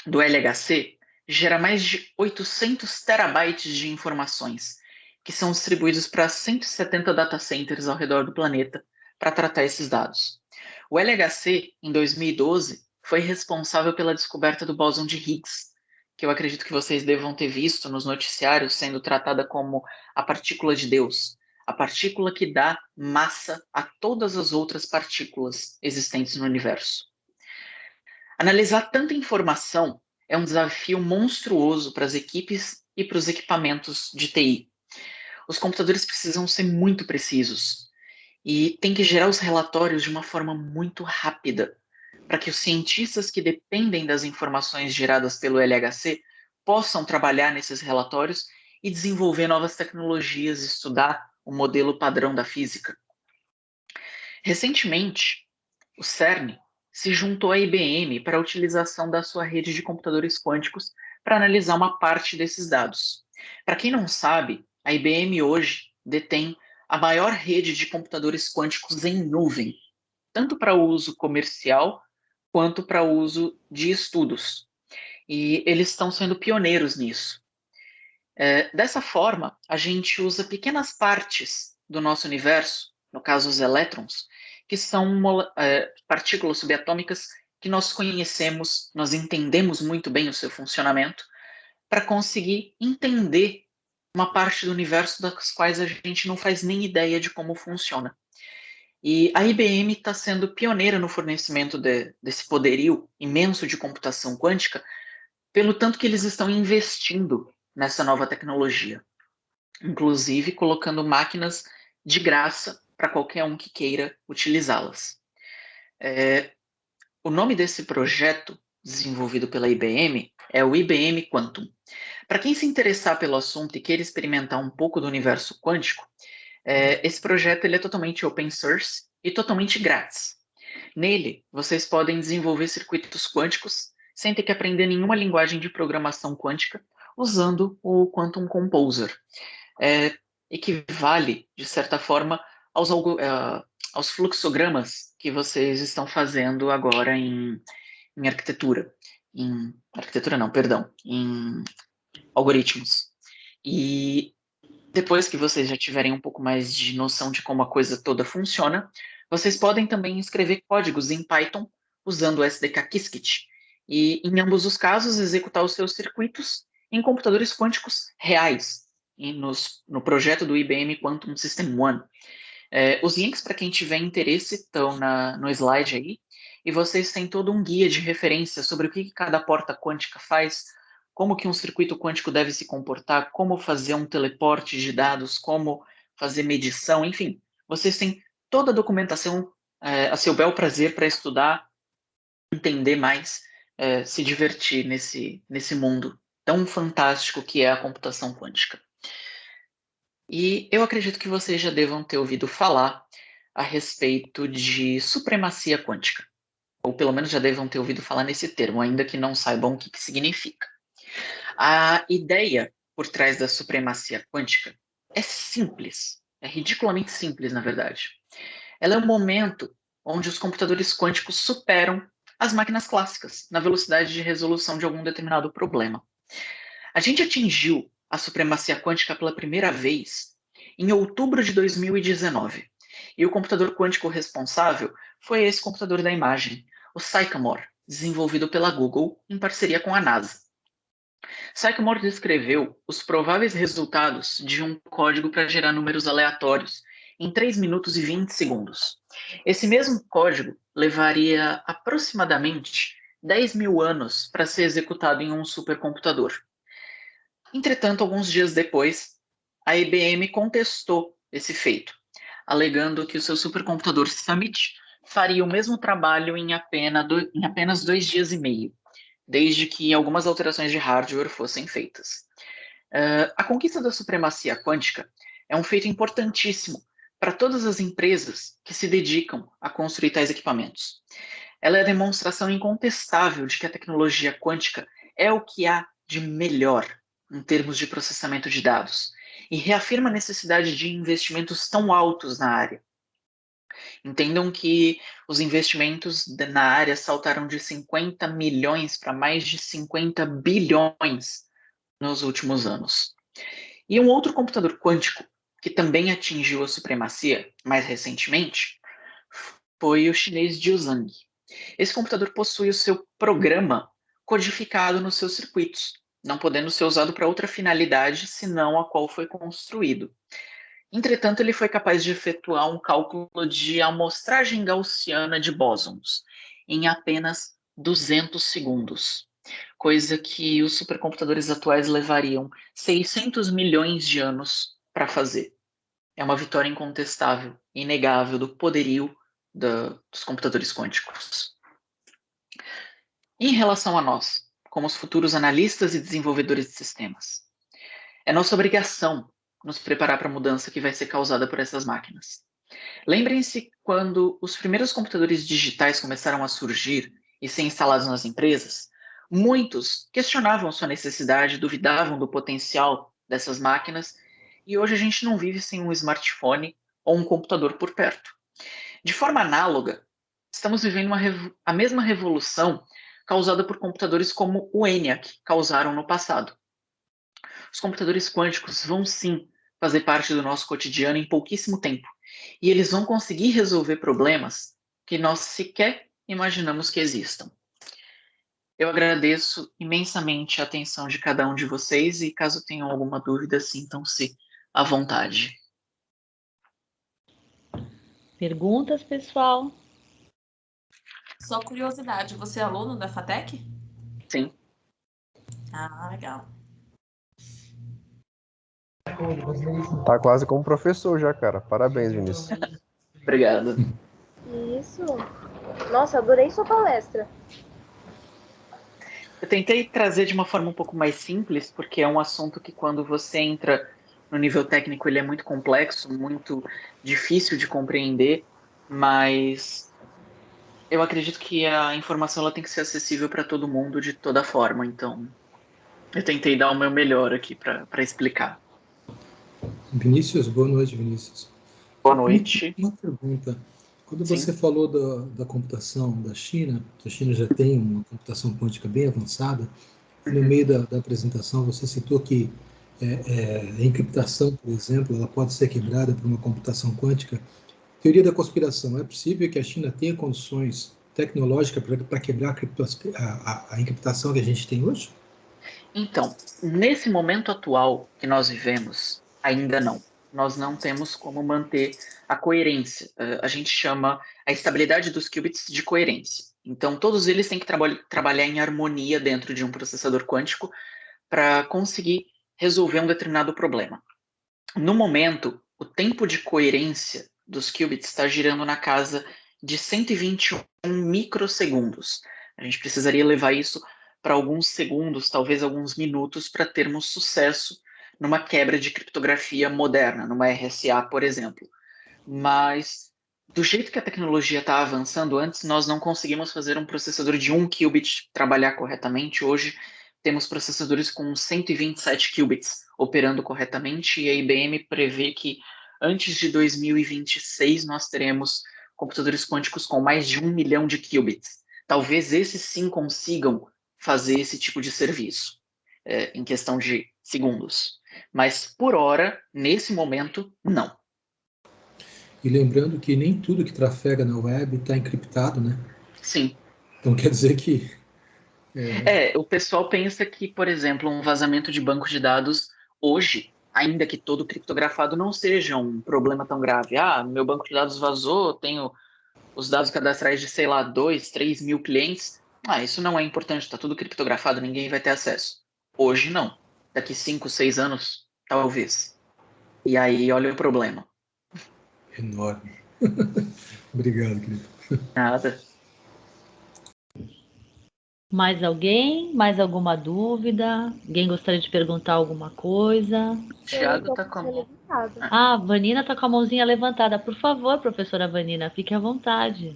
do LHC gera mais de 800 terabytes de informações, que são distribuídos para 170 data centers ao redor do planeta para tratar esses dados. O LHC, em 2012, foi responsável pela descoberta do bóson de Higgs, que eu acredito que vocês devam ter visto nos noticiários sendo tratada como a partícula de Deus, a partícula que dá massa a todas as outras partículas existentes no universo. Analisar tanta informação é um desafio monstruoso para as equipes e para os equipamentos de TI. Os computadores precisam ser muito precisos e tem que gerar os relatórios de uma forma muito rápida, para que os cientistas que dependem das informações geradas pelo LHC possam trabalhar nesses relatórios e desenvolver novas tecnologias, estudar o modelo padrão da física. Recentemente, o CERN se juntou à IBM para a utilização da sua rede de computadores quânticos para analisar uma parte desses dados. Para quem não sabe, a IBM hoje detém a maior rede de computadores quânticos em nuvem, tanto para uso comercial quanto para uso de estudos. E eles estão sendo pioneiros nisso. É, dessa forma, a gente usa pequenas partes do nosso universo, no caso os elétrons, que são é, partículas subatômicas que nós conhecemos, nós entendemos muito bem o seu funcionamento, para conseguir entender uma parte do universo das quais a gente não faz nem ideia de como funciona. E a IBM está sendo pioneira no fornecimento de, desse poderio imenso de computação quântica, pelo tanto que eles estão investindo nessa nova tecnologia, inclusive colocando máquinas de graça para qualquer um que queira utilizá-las. É, o nome desse projeto, desenvolvido pela IBM, é o IBM Quantum. Para quem se interessar pelo assunto e queira experimentar um pouco do universo quântico, é, esse projeto ele é totalmente open source e totalmente grátis. Nele, vocês podem desenvolver circuitos quânticos sem ter que aprender nenhuma linguagem de programação quântica, usando o Quantum Composer. É, equivale, de certa forma, aos, uh, aos fluxogramas que vocês estão fazendo agora em, em arquitetura. Em arquitetura não, perdão, em algoritmos. E depois que vocês já tiverem um pouco mais de noção de como a coisa toda funciona, vocês podem também escrever códigos em Python usando o SDK Qiskit. E, em ambos os casos, executar os seus circuitos em computadores quânticos reais, nos, no projeto do IBM Quantum System One. É, os links, para quem tiver interesse, estão no slide aí, e vocês têm todo um guia de referência sobre o que cada porta quântica faz, como que um circuito quântico deve se comportar, como fazer um teleporte de dados, como fazer medição, enfim, vocês têm toda a documentação é, a seu bel prazer para estudar, entender mais, é, se divertir nesse, nesse mundo tão fantástico que é a computação quântica. E eu acredito que vocês já devam ter ouvido falar a respeito de supremacia quântica. Ou pelo menos já devam ter ouvido falar nesse termo, ainda que não saibam o que, que significa. A ideia por trás da supremacia quântica é simples, é ridiculamente simples, na verdade. Ela é um momento onde os computadores quânticos superam as máquinas clássicas na velocidade de resolução de algum determinado problema. A gente atingiu a supremacia quântica pela primeira vez em outubro de 2019. E o computador quântico responsável foi esse computador da imagem, o Sycamore, desenvolvido pela Google em parceria com a NASA. Sycamore descreveu os prováveis resultados de um código para gerar números aleatórios em 3 minutos e 20 segundos. Esse mesmo código levaria aproximadamente 10 mil anos para ser executado em um supercomputador. Entretanto, alguns dias depois, a IBM contestou esse feito, alegando que o seu supercomputador Summit faria o mesmo trabalho em apenas, do, em apenas dois dias e meio, desde que algumas alterações de hardware fossem feitas. Uh, a conquista da supremacia quântica é um feito importantíssimo para todas as empresas que se dedicam a construir tais equipamentos. Ela é a demonstração incontestável de que a tecnologia quântica é o que há de melhor em termos de processamento de dados, e reafirma a necessidade de investimentos tão altos na área. Entendam que os investimentos na área saltaram de 50 milhões para mais de 50 bilhões nos últimos anos. E um outro computador quântico que também atingiu a supremacia mais recentemente foi o chinês Jiuzhang. Esse computador possui o seu programa codificado nos seus circuitos, não podendo ser usado para outra finalidade senão a qual foi construído. Entretanto, ele foi capaz de efetuar um cálculo de amostragem gaussiana de bósons em apenas 200 segundos, coisa que os supercomputadores atuais levariam 600 milhões de anos para fazer. É uma vitória incontestável, inegável do poderio da, dos computadores quânticos. Em relação a nós, como os futuros analistas e desenvolvedores de sistemas. É nossa obrigação nos preparar para a mudança que vai ser causada por essas máquinas. Lembrem-se quando os primeiros computadores digitais começaram a surgir e ser instalados nas empresas, muitos questionavam sua necessidade, duvidavam do potencial dessas máquinas, e hoje a gente não vive sem um smartphone ou um computador por perto. De forma análoga, estamos vivendo a mesma revolução causada por computadores como o ENIAC causaram no passado. Os computadores quânticos vão sim fazer parte do nosso cotidiano em pouquíssimo tempo, e eles vão conseguir resolver problemas que nós sequer imaginamos que existam. Eu agradeço imensamente a atenção de cada um de vocês e caso tenham alguma dúvida, sintam-se à vontade. Perguntas, pessoal? Só curiosidade, você é aluno da FATEC? Sim. Ah, legal. Tá quase como professor já, cara. Parabéns, Vinícius. Obrigado. Isso. Nossa, adorei sua palestra. Eu tentei trazer de uma forma um pouco mais simples, porque é um assunto que quando você entra no nível técnico ele é muito complexo, muito difícil de compreender, mas eu acredito que a informação ela tem que ser acessível para todo mundo de toda forma, então eu tentei dar o meu melhor aqui para explicar. Vinícius, boa noite, Vinícius. Boa noite. Uma pergunta. Quando Sim. você falou da, da computação da China, a China já tem uma computação quântica bem avançada, e no meio da, da apresentação você citou que é, é, a encriptação, por exemplo, ela pode ser quebrada por uma computação quântica. Teoria da conspiração. É possível que a China tenha condições tecnológicas para quebrar a, a, a encriptação que a gente tem hoje? Então, nesse momento atual que nós vivemos, ainda não. Nós não temos como manter a coerência. Uh, a gente chama a estabilidade dos qubits de coerência. Então, todos eles têm que traba trabalhar em harmonia dentro de um processador quântico para conseguir resolver um determinado problema. No momento, o tempo de coerência dos qubits está girando na casa de 121 microsegundos. A gente precisaria levar isso para alguns segundos, talvez alguns minutos, para termos sucesso numa quebra de criptografia moderna, numa RSA, por exemplo. Mas, do jeito que a tecnologia está avançando, antes nós não conseguimos fazer um processador de 1 qubit trabalhar corretamente. Hoje, temos processadores com 127 qubits operando corretamente, e a IBM prevê que antes de 2026 nós teremos computadores quânticos com mais de um milhão de qubits. Talvez esses sim consigam fazer esse tipo de serviço é, em questão de segundos. Mas por hora, nesse momento, não. E lembrando que nem tudo que trafega na web está encriptado, né? Sim. Então quer dizer que. É... é, o pessoal pensa que, por exemplo, um vazamento de banco de dados hoje, ainda que todo criptografado, não seja um problema tão grave. Ah, meu banco de dados vazou, tenho os dados cadastrais de, sei lá, 2, 3 mil clientes. Ah, isso não é importante, está tudo criptografado, ninguém vai ter acesso. Hoje não. Daqui 5, 6 anos, talvez. E aí, olha o problema. Enorme. Obrigado, querido. Nada. Mais alguém? Mais alguma dúvida? Alguém gostaria de perguntar alguma coisa? Thiago tá com a mão. Ah, Vanina tá com a mãozinha levantada. Por favor, professora Vanina, fique à vontade.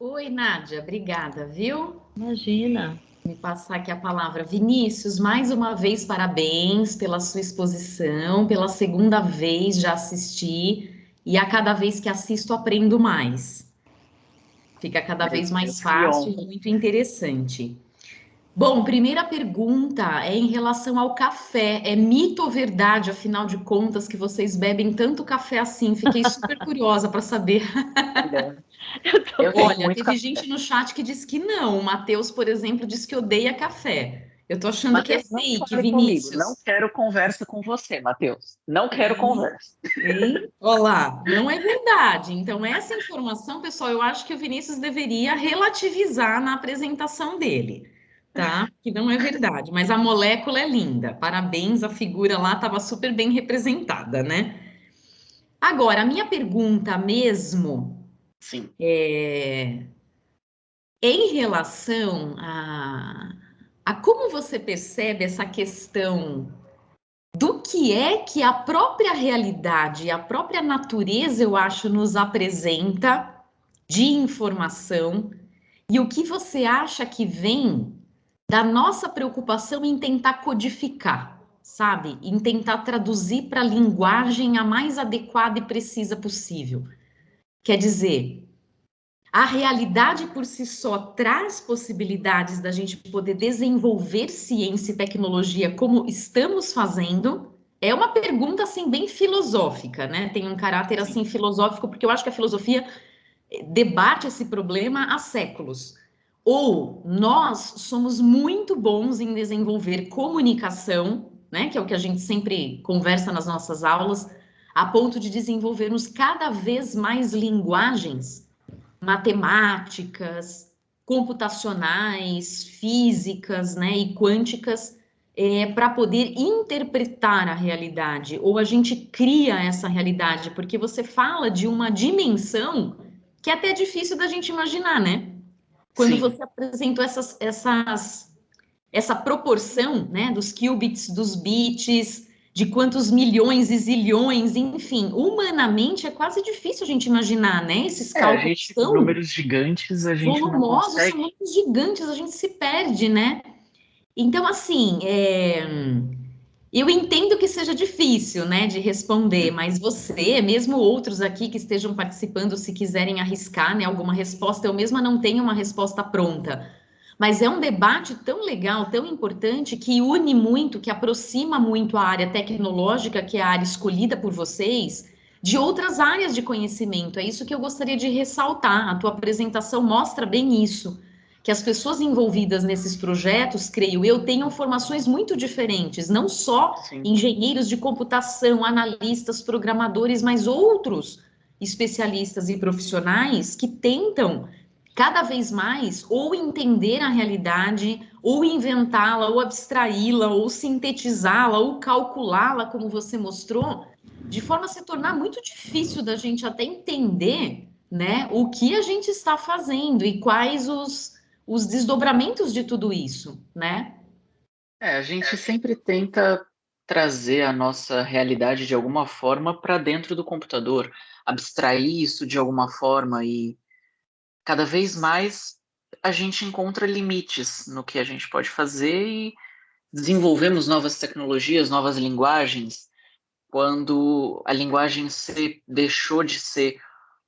Oi, Nádia, obrigada, viu? Imagina. Me passar aqui a palavra. Vinícius, mais uma vez, parabéns pela sua exposição. Pela segunda vez já assisti e a cada vez que assisto aprendo mais. Fica cada vez mais fácil e muito interessante. Bom, primeira pergunta é em relação ao café. É mito ou verdade, afinal de contas, que vocês bebem tanto café assim? Fiquei super curiosa para saber. Olha, teve café. gente no chat que disse que não. O Matheus, por exemplo, disse que odeia café. Eu tô achando Mateus, que é fake, Vinícius. Comigo. Não quero conversa com você, Matheus. Não quero conversa. Olá, não é verdade. Então, essa informação, pessoal, eu acho que o Vinícius deveria relativizar na apresentação dele, tá? Que não é verdade. Mas a molécula é linda. Parabéns, a figura lá estava super bem representada, né? Agora, a minha pergunta mesmo Sim. é em relação a a como você percebe essa questão do que é que a própria realidade, a própria natureza, eu acho, nos apresenta de informação e o que você acha que vem da nossa preocupação em tentar codificar, sabe? Em tentar traduzir para a linguagem a mais adequada e precisa possível. Quer dizer, a realidade por si só traz possibilidades da gente poder desenvolver ciência e tecnologia como estamos fazendo? É uma pergunta assim bem filosófica, né? Tem um caráter assim filosófico porque eu acho que a filosofia eh, debate esse problema há séculos. Ou nós somos muito bons em desenvolver comunicação, né, que é o que a gente sempre conversa nas nossas aulas, a ponto de desenvolvermos cada vez mais linguagens matemáticas, computacionais, físicas, né, e quânticas é, para poder interpretar a realidade, ou a gente cria essa realidade, porque você fala de uma dimensão que é até difícil da gente imaginar, né? Quando Sim. você apresentou essas, essas, essa proporção, né, dos qubits, dos bits, de quantos milhões e zilhões, enfim, humanamente é quase difícil a gente imaginar, né? Esses é, cálculos gente, são números gigantes, a gente volumosos, são números gigantes, a gente se perde, né? Então, assim, é... eu entendo que seja difícil, né, de responder, mas você, mesmo outros aqui que estejam participando, se quiserem arriscar, né, alguma resposta, eu mesma não tenho uma resposta pronta mas é um debate tão legal, tão importante, que une muito, que aproxima muito a área tecnológica, que é a área escolhida por vocês, de outras áreas de conhecimento. É isso que eu gostaria de ressaltar. A tua apresentação mostra bem isso. Que as pessoas envolvidas nesses projetos, creio eu, tenham formações muito diferentes, não só Sim. engenheiros de computação, analistas, programadores, mas outros especialistas e profissionais que tentam cada vez mais ou entender a realidade, ou inventá-la, ou abstraí-la, ou sintetizá-la, ou calculá-la, como você mostrou, de forma a se tornar muito difícil da gente até entender né, o que a gente está fazendo e quais os, os desdobramentos de tudo isso, né? É, a gente sempre tenta trazer a nossa realidade de alguma forma para dentro do computador, abstrair isso de alguma forma e cada vez mais a gente encontra limites no que a gente pode fazer e desenvolvemos novas tecnologias, novas linguagens. Quando a linguagem C deixou de ser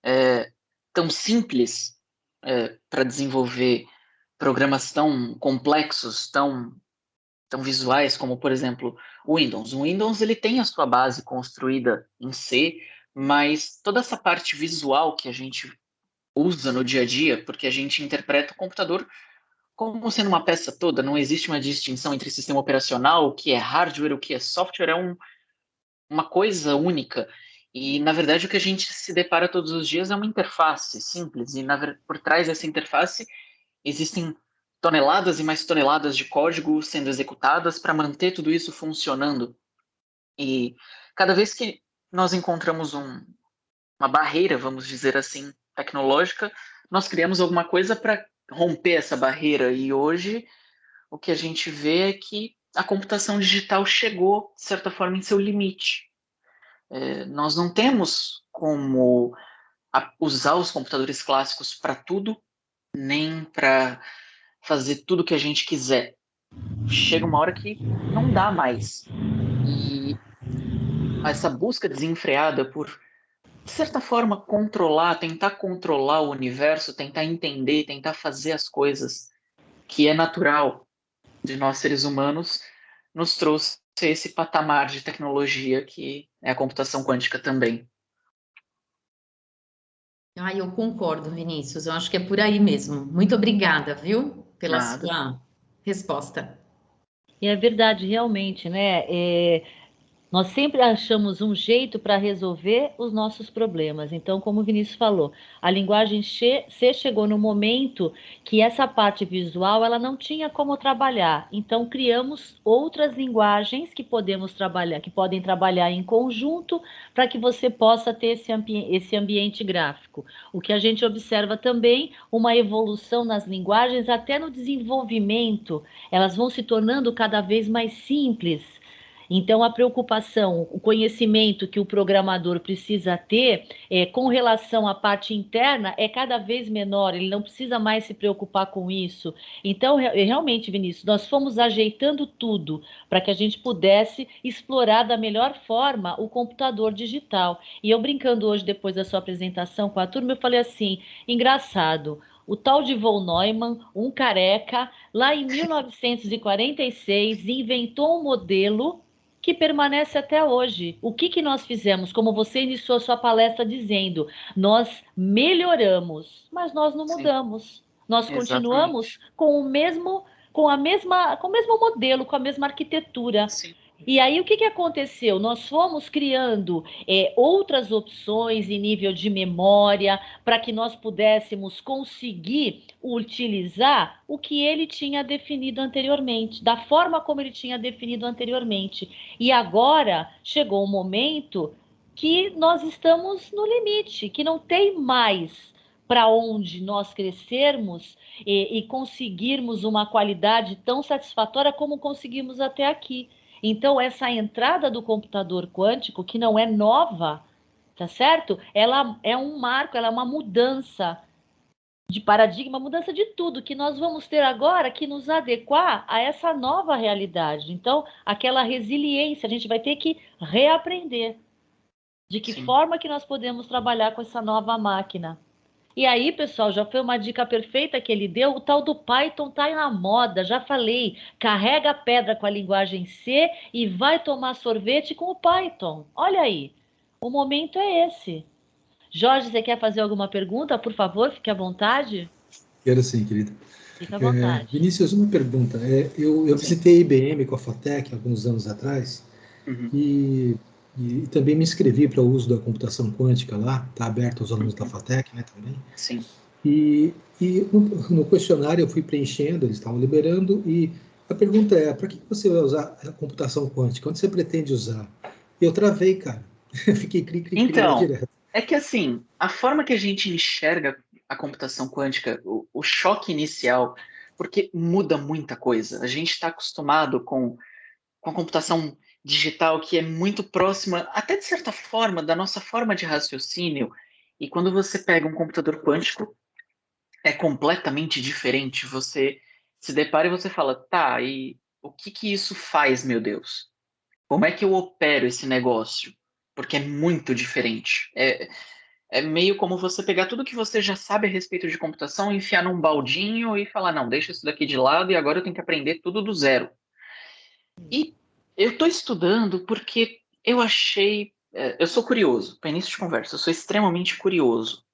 é, tão simples é, para desenvolver programas tão complexos, tão tão visuais como por exemplo o Windows. O Windows ele tem a sua base construída em C, mas toda essa parte visual que a gente usa no dia a dia, porque a gente interpreta o computador como sendo uma peça toda, não existe uma distinção entre sistema operacional, o que é hardware, o que é software, é um, uma coisa única. E, na verdade, o que a gente se depara todos os dias é uma interface simples, e na, por trás dessa interface existem toneladas e mais toneladas de código sendo executadas para manter tudo isso funcionando. E cada vez que nós encontramos um, uma barreira, vamos dizer assim, tecnológica, nós criamos alguma coisa para romper essa barreira. E hoje o que a gente vê é que a computação digital chegou, de certa forma, em seu limite. É, nós não temos como usar os computadores clássicos para tudo, nem para fazer tudo que a gente quiser. Chega uma hora que não dá mais. E essa busca desenfreada por de certa forma, controlar, tentar controlar o universo, tentar entender, tentar fazer as coisas que é natural de nós seres humanos, nos trouxe esse patamar de tecnologia que é a computação quântica também. Ah, eu concordo, Vinícius. Eu acho que é por aí mesmo. Muito obrigada, viu, pela Nada. sua resposta. E é verdade, realmente, né? É, nós sempre achamos um jeito para resolver os nossos problemas. Então, como o Vinícius falou, a linguagem C chegou no momento que essa parte visual ela não tinha como trabalhar. Então, criamos outras linguagens que podemos trabalhar, que podem trabalhar em conjunto para que você possa ter esse, ambi esse ambiente gráfico. O que a gente observa também uma evolução nas linguagens, até no desenvolvimento, elas vão se tornando cada vez mais simples então, a preocupação, o conhecimento que o programador precisa ter é, com relação à parte interna é cada vez menor, ele não precisa mais se preocupar com isso. Então, realmente, Vinícius, nós fomos ajeitando tudo para que a gente pudesse explorar da melhor forma o computador digital. E eu brincando hoje, depois da sua apresentação com a turma, eu falei assim: engraçado o tal de Von Neumann, um careca, lá em 1946, inventou um modelo que permanece até hoje. O que, que nós fizemos? Como você iniciou a sua palestra dizendo, nós melhoramos, mas nós não mudamos. Sim. Nós Exatamente. continuamos com o mesmo, com a mesma, com o mesmo modelo, com a mesma arquitetura. Sim. E aí o que, que aconteceu? Nós fomos criando é, outras opções em nível de memória para que nós pudéssemos conseguir utilizar o que ele tinha definido anteriormente, da forma como ele tinha definido anteriormente. E agora chegou o momento que nós estamos no limite, que não tem mais para onde nós crescermos e, e conseguirmos uma qualidade tão satisfatória como conseguimos até aqui. Então, essa entrada do computador quântico, que não é nova, tá certo? Ela é um marco, ela é uma mudança de paradigma, mudança de tudo que nós vamos ter agora que nos adequar a essa nova realidade. Então, aquela resiliência, a gente vai ter que reaprender de que Sim. forma que nós podemos trabalhar com essa nova máquina. E aí, pessoal, já foi uma dica perfeita que ele deu. O tal do Python tá na moda, já falei. Carrega a pedra com a linguagem C e vai tomar sorvete com o Python. Olha aí, o momento é esse. Jorge, você quer fazer alguma pergunta? Por favor, fique à vontade. Quero sim, querida. Fique à vontade. É, Vinícius, uma pergunta. É, eu, eu visitei a IBM com a FATEC alguns anos atrás uhum. e e, também me inscrevi para o uso da computação quântica lá, está aberto aos alunos da FATEC, né, também. Sim. E, e no, no, questionário eu fui preenchendo, eles estavam liberando, e a pergunta é: para que você vai usar a computação quântica? Onde você pretende usar? E eu travei, cara. Fiquei cri, cri, então, direto. É que assim, a forma que a gente enxerga a computação quântica, o, o choque inicial, porque muda muita coisa. A gente está acostumado com, com a computação digital que é muito próxima, até de certa forma, da nossa forma de raciocínio. E quando você pega um computador quântico, é completamente diferente. Você se depara e você fala, tá, e o que que isso faz, meu Deus? Como é que eu opero esse negócio? Porque é muito diferente. É, é meio como você pegar tudo que você já sabe a respeito de computação, enfiar num baldinho e falar, não, deixa isso daqui de lado e agora eu tenho que aprender tudo do zero. E eu estou estudando porque eu achei. É, eu sou curioso, para início de conversa, eu sou extremamente curioso.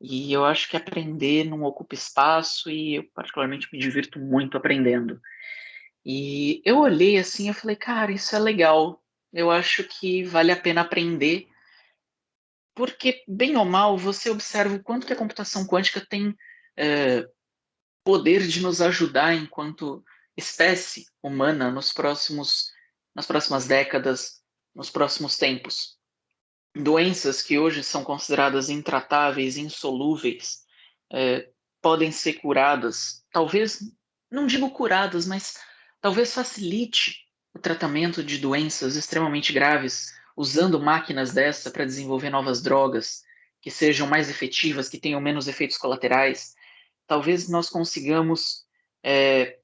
E eu acho que aprender não ocupa espaço e eu, particularmente, me divirto muito aprendendo. E eu olhei assim e falei, cara, isso é legal. Eu acho que vale a pena aprender, porque, bem ou mal, você observa o quanto que a computação quântica tem é, poder de nos ajudar enquanto espécie humana nos próximos, nas próximas décadas, nos próximos tempos. Doenças que hoje são consideradas intratáveis, insolúveis, é, podem ser curadas, talvez, não digo curadas, mas talvez facilite o tratamento de doenças extremamente graves, usando máquinas dessa para desenvolver novas drogas que sejam mais efetivas, que tenham menos efeitos colaterais. Talvez nós consigamos é,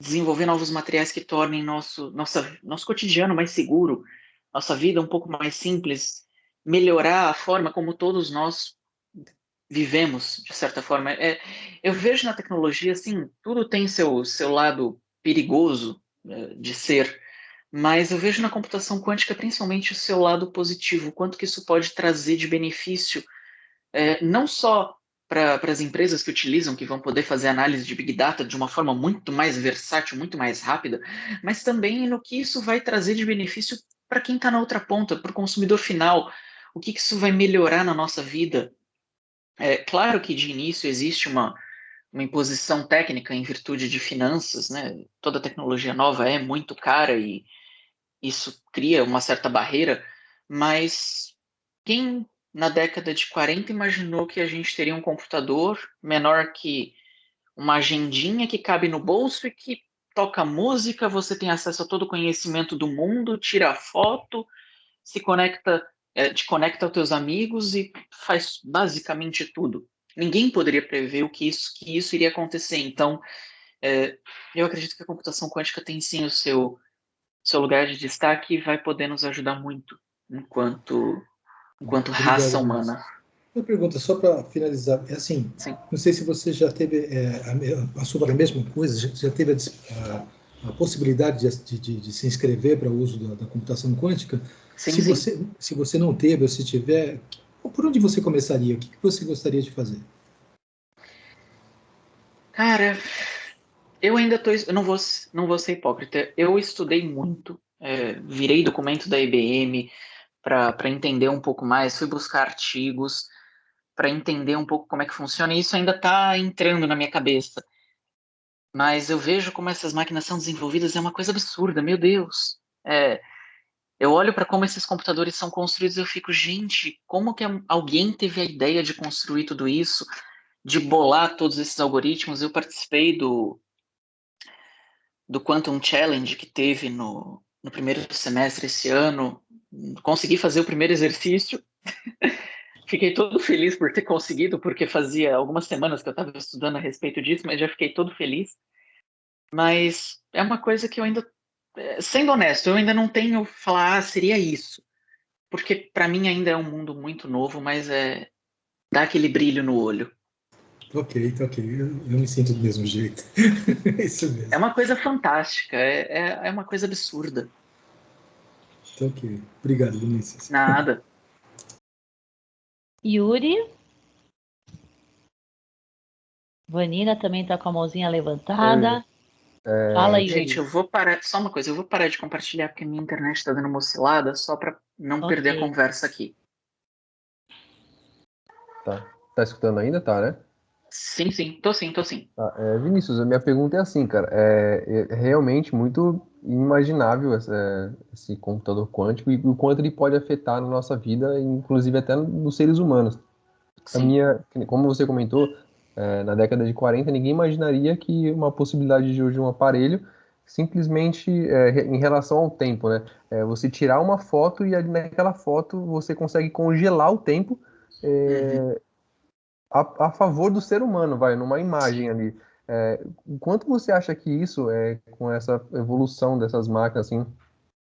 desenvolver novos materiais que tornem nosso, nossa, nosso cotidiano mais seguro, nossa vida um pouco mais simples, melhorar a forma como todos nós vivemos, de certa forma. É, eu vejo na tecnologia, assim, tudo tem seu, seu lado perigoso né, de ser, mas eu vejo na computação quântica principalmente o seu lado positivo, quanto que isso pode trazer de benefício, é, não só para as empresas que utilizam, que vão poder fazer análise de Big Data de uma forma muito mais versátil, muito mais rápida, mas também no que isso vai trazer de benefício para quem está na outra ponta, para o consumidor final, o que, que isso vai melhorar na nossa vida. É claro que de início existe uma, uma imposição técnica em virtude de finanças, né? Toda tecnologia nova é muito cara e isso cria uma certa barreira, mas quem na década de 40 imaginou que a gente teria um computador menor que uma agendinha que cabe no bolso e que toca música, você tem acesso a todo o conhecimento do mundo, tira foto, se conecta, é, te conecta aos teus amigos e faz basicamente tudo ninguém poderia prever o que isso, que isso iria acontecer. Então, é, eu acredito que a computação quântica tem sim o seu, seu lugar de destaque e vai poder nos ajudar muito enquanto, enquanto raça humana. Uma pergunta só para finalizar, é assim, sim. não sei se você já teve, é, passou pela mesma coisa, já, já teve a, a, a possibilidade de, de, de, se inscrever para o uso da, da computação quântica. Sim, se, sim. Você, se você não teve ou se tiver, por onde você começaria? O que você gostaria de fazer? Cara, eu ainda tô. Eu não vou, não vou ser hipócrita. Eu estudei muito, é, virei documento da IBM para entender um pouco mais, fui buscar artigos para entender um pouco como é que funciona, e isso ainda está entrando na minha cabeça. Mas eu vejo como essas máquinas são desenvolvidas, é uma coisa absurda, meu Deus. É, eu olho para como esses computadores são construídos e eu fico, gente, como que alguém teve a ideia de construir tudo isso, de bolar todos esses algoritmos? Eu participei do, do Quantum Challenge que teve no, no primeiro semestre esse ano, consegui fazer o primeiro exercício. fiquei todo feliz por ter conseguido, porque fazia algumas semanas que eu estava estudando a respeito disso, mas já fiquei todo feliz. Mas é uma coisa que eu ainda é, sendo honesto, eu ainda não tenho falar, ah, seria isso. Porque para mim ainda é um mundo muito novo, mas é dá aquele brilho no olho. Ok, tá ok. Eu, eu me sinto do mesmo jeito. é isso mesmo. É uma coisa fantástica, é, é, é uma coisa absurda. Tá ok. Obrigado, Vinícius. Nada. Yuri? Vanina também está com a mãozinha levantada. Oi. É... Fala aí. Gente, eu vou parar. Só uma coisa, eu vou parar de compartilhar porque minha internet está dando uma oscilada só para não okay. perder a conversa aqui. Tá. Tá escutando ainda? Tá, né? Sim, sim, tô sim, tô sim. Ah, é, Vinícius, a minha pergunta é assim, cara, é, é realmente muito inimaginável essa, esse computador quântico e o quanto ele pode afetar na nossa vida, inclusive até nos seres humanos. A minha, como você comentou, é, na década de 40, ninguém imaginaria que uma possibilidade de hoje um aparelho simplesmente é, em relação ao tempo, né? É, você tirar uma foto e ali naquela foto você consegue congelar o tempo é, uhum. A, a, favor do ser humano, vai, numa imagem ali. É, quanto você acha que isso, é, com essa evolução dessas máquinas, assim,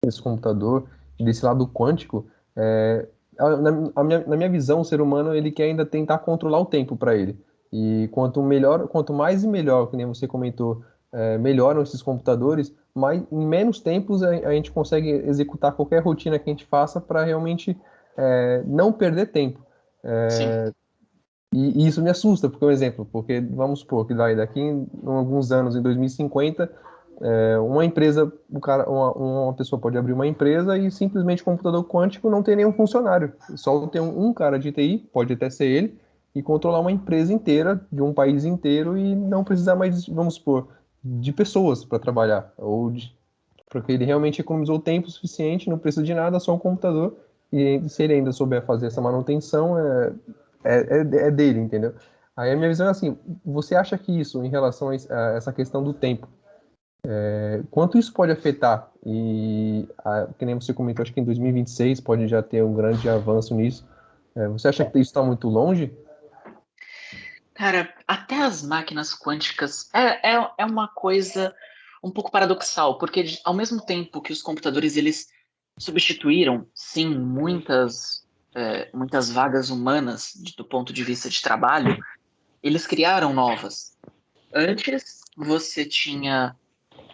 desse computador, desse lado quântico, é, na, minha, na minha visão, o ser humano ele quer ainda tentar controlar o tempo para ele. E quanto melhor, quanto mais e melhor, que nem você comentou, é, melhoram esses computadores, mais, em menos tempos a, a, gente consegue executar qualquer rotina que a gente faça para realmente é, não perder tempo. É, e, e, isso me assusta, porque, um exemplo, porque vamos supor que daqui em, em alguns anos, em 2050, é, uma empresa, o cara, uma, uma, pessoa pode abrir uma empresa e simplesmente o computador quântico não tem nenhum funcionário. Só tem um, um cara de TI, pode até ser ele, e controlar uma empresa inteira, de um país inteiro, e não precisar mais, vamos supor, de pessoas para trabalhar. Ou de, porque ele realmente economizou tempo suficiente, não precisa de nada, só um computador. E se ele ainda souber fazer essa manutenção, é, é, é, é dele, entendeu? Aí a minha visão é assim: você acha que isso, em relação a essa questão do tempo, é, quanto isso pode afetar? E, a, que nem você comentou, acho que em 2026 pode já ter um grande avanço nisso. É, você acha que isso está muito longe? Cara, até as máquinas quânticas é, é, é uma coisa um pouco paradoxal, porque ao mesmo tempo que os computadores eles substituíram, sim, muitas, é, muitas vagas humanas do ponto de vista de trabalho, eles criaram novas. Antes, você tinha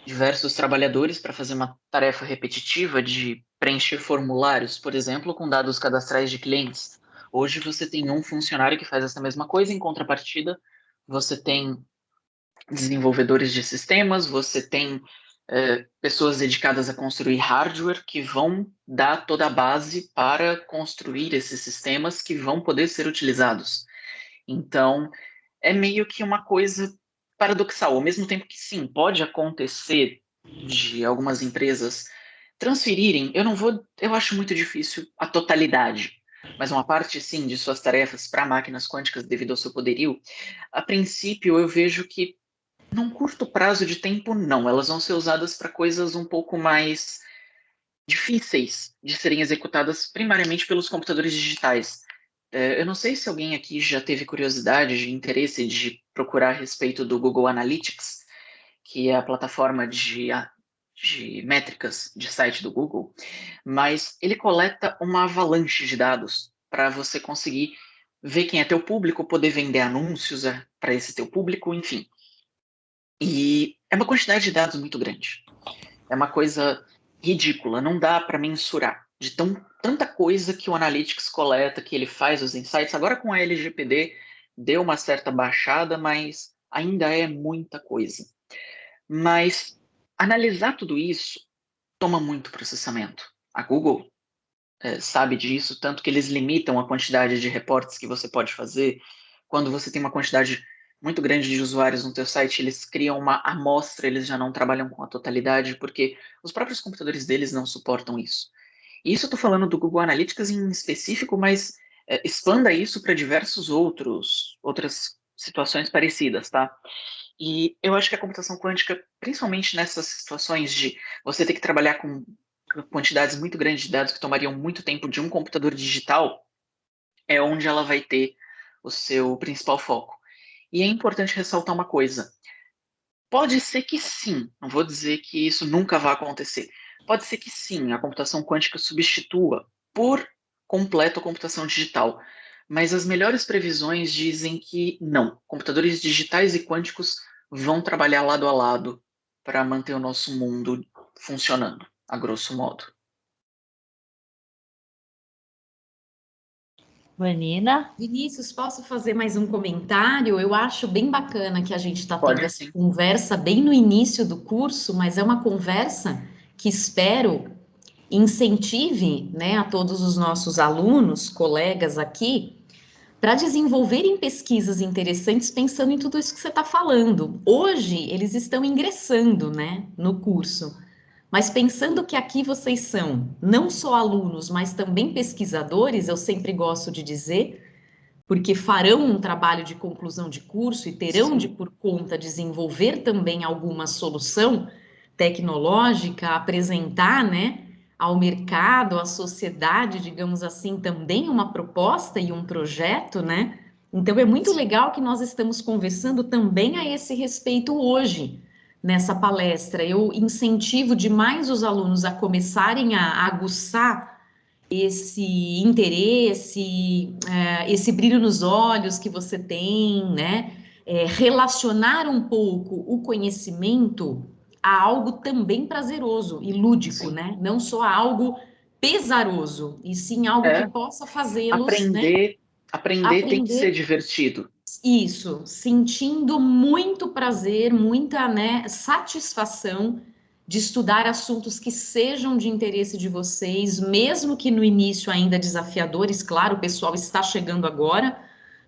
diversos trabalhadores para fazer uma tarefa repetitiva de preencher formulários, por exemplo, com dados cadastrais de clientes. Hoje você tem um funcionário que faz essa mesma coisa, em contrapartida, você tem desenvolvedores de sistemas, você tem é, pessoas dedicadas a construir hardware que vão dar toda a base para construir esses sistemas que vão poder ser utilizados. Então, é meio que uma coisa paradoxal, ao mesmo tempo que sim, pode acontecer de algumas empresas transferirem, eu não vou, eu acho muito difícil a totalidade, mas uma parte, sim, de suas tarefas para máquinas quânticas devido ao seu poderio, a princípio eu vejo que, num curto prazo de tempo, não. Elas vão ser usadas para coisas um pouco mais difíceis de serem executadas primariamente pelos computadores digitais. É, eu não sei se alguém aqui já teve curiosidade, de interesse de procurar a respeito do Google Analytics, que é a plataforma de de métricas de site do Google, mas ele coleta uma avalanche de dados para você conseguir ver quem é teu público, poder vender anúncios é, para esse teu público, enfim. E é uma quantidade de dados muito grande. É uma coisa ridícula, não dá para mensurar de tão, tanta coisa que o Analytics coleta, que ele faz os insights. Agora com a LGPD deu uma certa baixada, mas ainda é muita coisa. Mas Analisar tudo isso toma muito processamento. A Google é, sabe disso, tanto que eles limitam a quantidade de reportes que você pode fazer. Quando você tem uma quantidade muito grande de usuários no teu site, eles criam uma amostra, eles já não trabalham com a totalidade, porque os próprios computadores deles não suportam isso. E isso eu estou falando do Google Analytics em específico, mas é, expanda isso para diversos outros outras situações parecidas, tá? E eu acho que a computação quântica, principalmente nessas situações de você ter que trabalhar com quantidades muito grandes de dados que tomariam muito tempo de um computador digital, é onde ela vai ter o seu principal foco. E é importante ressaltar uma coisa. Pode ser que sim, não vou dizer que isso nunca vai acontecer. Pode ser que sim, a computação quântica substitua por completo a computação digital. Mas as melhores previsões dizem que não. Computadores digitais e quânticos vão trabalhar lado a lado para manter o nosso mundo funcionando, a grosso modo. Vanina? Vinícius, posso fazer mais um comentário? Eu acho bem bacana que a gente está tendo essa conversa bem no início do curso, mas é uma conversa que espero incentive né, a todos os nossos alunos, colegas aqui, para desenvolverem pesquisas interessantes pensando em tudo isso que você está falando. Hoje, eles estão ingressando né, no curso, mas pensando que aqui vocês são não só alunos, mas também pesquisadores, eu sempre gosto de dizer, porque farão um trabalho de conclusão de curso e terão Sim. de, por conta, desenvolver também alguma solução tecnológica, apresentar, né? ao mercado, à sociedade, digamos assim, também uma proposta e um projeto, né? Então é muito legal que nós estamos conversando também a esse respeito hoje nessa palestra. Eu incentivo demais os alunos a começarem a aguçar esse interesse, é, esse brilho nos olhos que você tem, né? É, relacionar um pouco o conhecimento a algo também prazeroso e lúdico, sim. né? Não só a algo pesaroso, e sim algo é. que possa fazê-los. Aprender, né? aprender, aprender tem que ser divertido. Isso, sentindo muito prazer, muita né, satisfação de estudar assuntos que sejam de interesse de vocês, mesmo que no início ainda desafiadores, claro, o pessoal está chegando agora,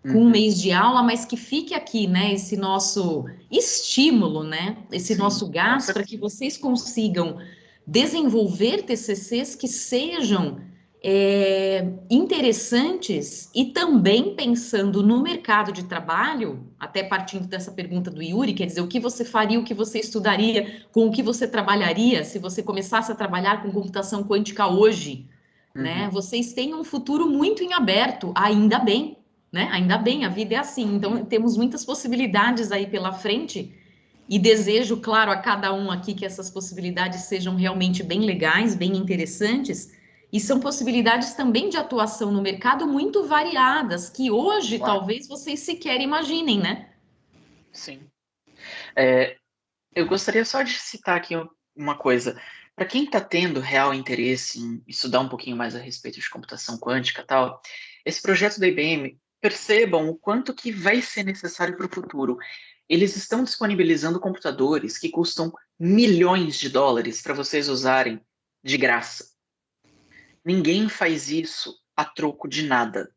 com um uhum. mês de aula, mas que fique aqui, né, esse nosso estímulo, né, esse Sim, nosso gasto para que vocês consigam desenvolver TCCs que sejam é, interessantes e também pensando no mercado de trabalho, até partindo dessa pergunta do Yuri, quer dizer, o que você faria, o que você estudaria, com o que você trabalharia se você começasse a trabalhar com computação quântica hoje, uhum. né? Vocês têm um futuro muito em aberto, ainda bem, né? Ainda bem, a vida é assim. Então, temos muitas possibilidades aí pela frente e desejo, claro, a cada um aqui que essas possibilidades sejam realmente bem legais, bem interessantes. E são possibilidades também de atuação no mercado muito variadas, que hoje claro. talvez vocês sequer imaginem, né? Sim. É, eu gostaria só de citar aqui uma coisa. Para quem está tendo real interesse em estudar um pouquinho mais a respeito de computação quântica tal, esse projeto da IBM percebam o quanto que vai ser necessário para o futuro. Eles estão disponibilizando computadores que custam milhões de dólares para vocês usarem de graça. Ninguém faz isso a troco de nada.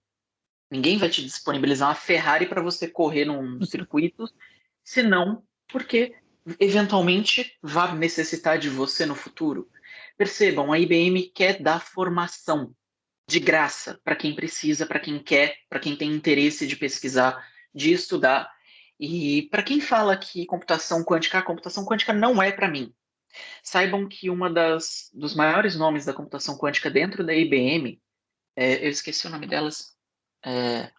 Ninguém vai te disponibilizar uma Ferrari para você correr num circuito, senão porque eventualmente vai necessitar de você no futuro. Percebam, a IBM quer dar formação de graça para quem precisa, para quem quer, para quem tem interesse de pesquisar, de estudar. E para quem fala que computação quântica, a computação quântica não é para mim. Saibam que uma das dos maiores nomes da computação quântica dentro da IBM, é, eu esqueci o nome delas, é,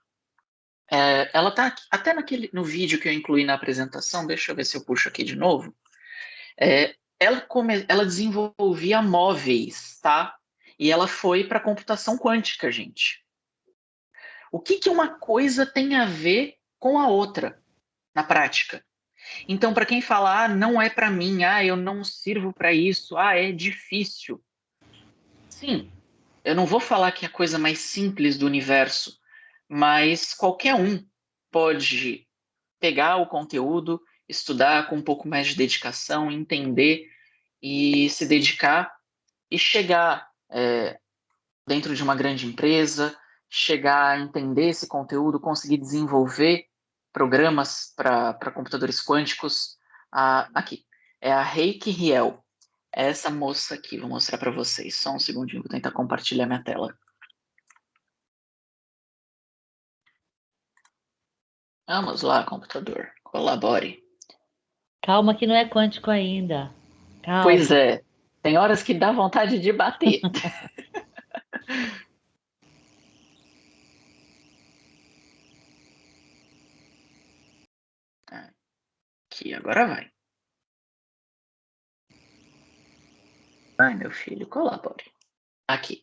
é, ela está até naquele no vídeo que eu incluí na apresentação. Deixa eu ver se eu puxo aqui de novo. É, ela, come, ela desenvolvia móveis, tá? E ela foi para computação quântica, gente. O que, que uma coisa tem a ver com a outra na prática? Então, para quem fala, ah, não é para mim, ah, eu não sirvo para isso, ah, é difícil. Sim, eu não vou falar que é a coisa mais simples do universo, mas qualquer um pode pegar o conteúdo, estudar com um pouco mais de dedicação, entender e se dedicar e chegar é, dentro de uma grande empresa, chegar a entender esse conteúdo, conseguir desenvolver programas para computadores quânticos. Ah, aqui, é a Reiki Riel. É essa moça aqui, vou mostrar para vocês. Só um segundinho, vou tentar compartilhar minha tela. Vamos lá, computador, colabore. Calma que não é quântico ainda. Calma. Pois é, tem horas que dá vontade de bater. Aqui, agora vai. Vai, meu filho, colabore. Aqui.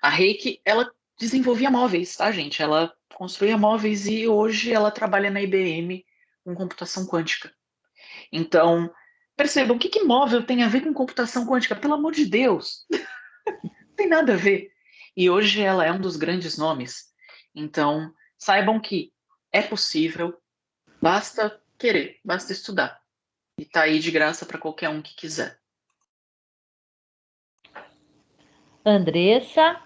A Reiki, ela desenvolvia móveis, tá, gente? Ela construía móveis e hoje ela trabalha na IBM com computação quântica. Então, Percebam, o que, que móvel tem a ver com computação quântica? Pelo amor de Deus! Não tem nada a ver. E hoje ela é um dos grandes nomes. Então, saibam que é possível, basta querer, basta estudar. E tá aí de graça para qualquer um que quiser. Andressa?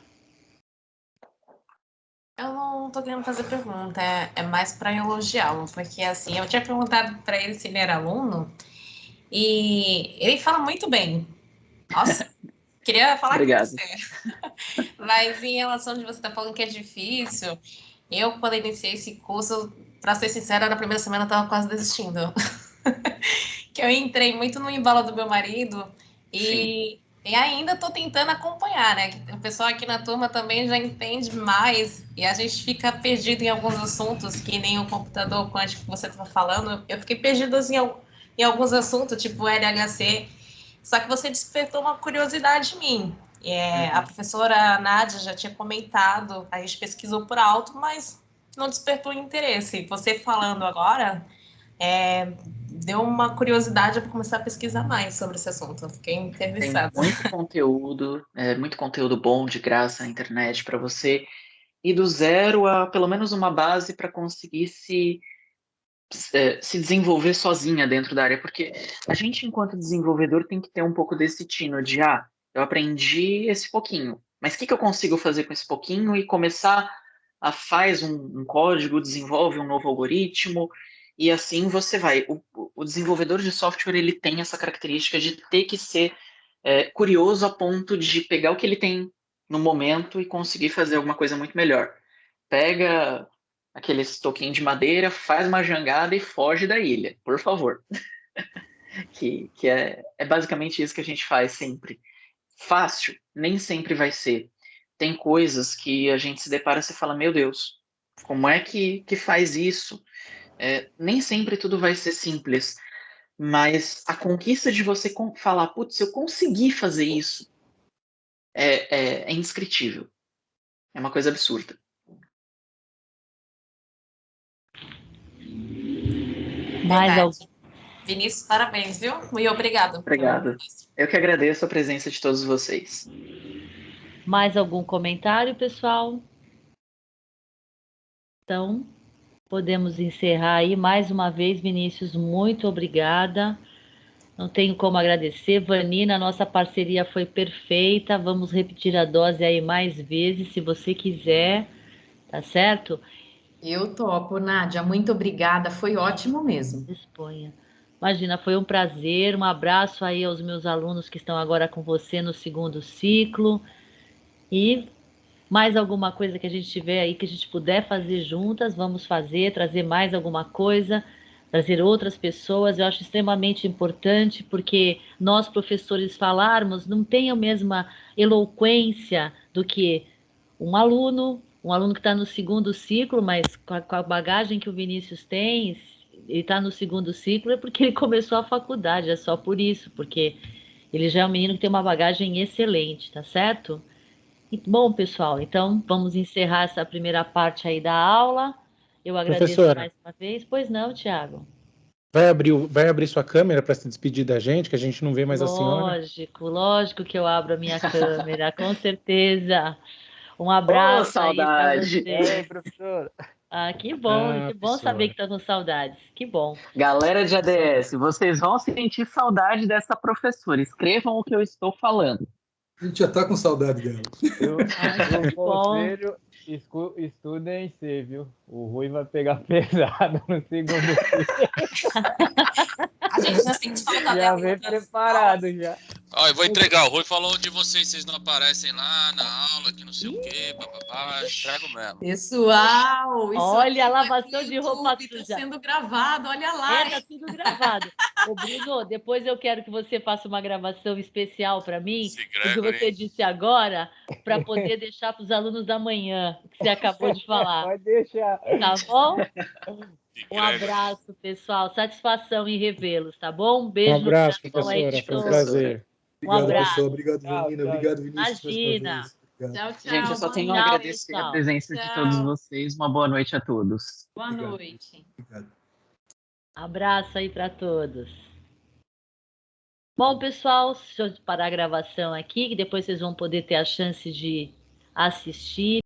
Eu não tô querendo fazer pergunta, é, é mais para elogiá-lo, porque assim, eu tinha perguntado para ele se ele era aluno e ele fala muito bem. Nossa, queria falar Obrigado. com você. Mas em relação de você estar tá falando que é difícil, eu, quando iniciei esse curso, para ser sincera, na primeira semana eu estava quase desistindo. que eu entrei muito no embalo do meu marido e, e ainda estou tentando acompanhar, né? O pessoal aqui na turma também já entende mais e a gente fica perdido em alguns assuntos, que nem o computador quântico que você estava falando. Eu fiquei perdido assim, em alguns assuntos, tipo LHC, só que você despertou uma curiosidade em mim. É, uhum. A professora Nádia já tinha comentado, a gente pesquisou por alto, mas não despertou interesse. Você falando agora, é, deu uma curiosidade para começar a pesquisar mais sobre esse assunto. Fiquei interessada. Tem muito conteúdo, é, muito conteúdo bom de graça na internet para você ir do zero a pelo menos uma base para conseguir se é, se desenvolver sozinha dentro da área, porque a gente, enquanto desenvolvedor, tem que ter um pouco desse tino de, ah, eu aprendi esse pouquinho, mas o que, que eu consigo fazer com esse pouquinho e começar faz um, um código, desenvolve um novo algoritmo, e assim você vai. O, o, desenvolvedor de software, ele tem essa característica de ter que ser é, curioso a ponto de pegar o que ele tem no momento e conseguir fazer alguma coisa muito melhor. Pega aqueles toquinhos de madeira, faz uma jangada e foge da ilha, por favor. que que é, é basicamente isso que a gente faz sempre. Fácil, nem sempre vai ser. Tem coisas que a gente se depara e fala, meu Deus, como é que, que faz isso? É, nem sempre tudo vai ser simples, mas a conquista de você falar, putz, eu consegui fazer isso, é, é, é indescritível. É uma coisa absurda. Mais algum? Vinícius, parabéns, viu? E obrigado. Obrigado. Eu que agradeço a presença de todos vocês. Mais algum comentário, pessoal? Então, podemos encerrar aí mais uma vez, Vinícius, muito obrigada. Não tenho como agradecer. Vanina, nossa parceria foi perfeita. Vamos repetir a dose aí mais vezes, se você quiser, tá certo? Eu topo, Nádia. Muito obrigada. Foi ótimo mesmo. Disponha. Imagina, foi um prazer. Um abraço aí aos meus alunos que estão agora com você no segundo ciclo. E mais alguma coisa que a gente tiver aí que a gente puder fazer juntas, vamos fazer, trazer mais alguma coisa, trazer outras pessoas. Eu acho extremamente importante porque nós professores falarmos não tem a mesma eloquência do que um aluno um aluno que está no segundo ciclo, mas com a, com a, bagagem que o Vinícius tem, ele está no segundo ciclo é porque ele começou a faculdade, é só por isso, porque ele já é um menino que tem uma bagagem excelente, tá certo? Bom, pessoal, então vamos encerrar essa primeira parte aí da aula. Eu agradeço Professora, mais uma vez. Pois não, Tiago? Vai abrir, vai abrir sua câmera para se despedir da gente, que a gente não vê mais lógico, a senhora? Lógico, lógico que eu abro a minha câmera, com certeza. Um abraço. Oh, saudade. Aí professor. Ah, que bom, ah, que bom saber que tá com saudades. Que bom. Galera de ADS, vocês vão sentir saudade dessa professora. Escrevam o que eu estou falando. A gente já tá com saudade dela. Eu, eu conselho, estudem C, viu? O Rui vai pegar pesado no segundo A gente já sente falta Já vem preparado já. Ó, eu vou entregar. O Rui falou de vocês, vocês não aparecem lá na aula, que não sei o quê, papapá. Entrego mesmo. Pessoal, olha a lavação de roupa suja. Tá sendo gravado, olha lá. É, tá sendo gravado. Ô, Bruno, depois eu quero que você faça uma gravação especial para mim, o que você disse agora, para poder deixar para os alunos da manhã, que você acabou de falar. Pode deixar. Tá bom? Um abraço, pessoal. Satisfação em revê-los, tá bom? Um beijo. Um abraço, professora. Foi um prazer. Um obrigado, abraço. Pessoal. Obrigado, Vanina. Obrigado, Vinícius. Imagina. Tchau, tchau. Gente, eu só tenho a agradecer a presença tchau. de todos vocês. Uma boa noite a todos. Boa Obrigado. noite. Obrigado. Abraço aí para todos. Bom, pessoal, deixa eu parar a gravação aqui, que depois vocês vão poder ter a chance de assistir.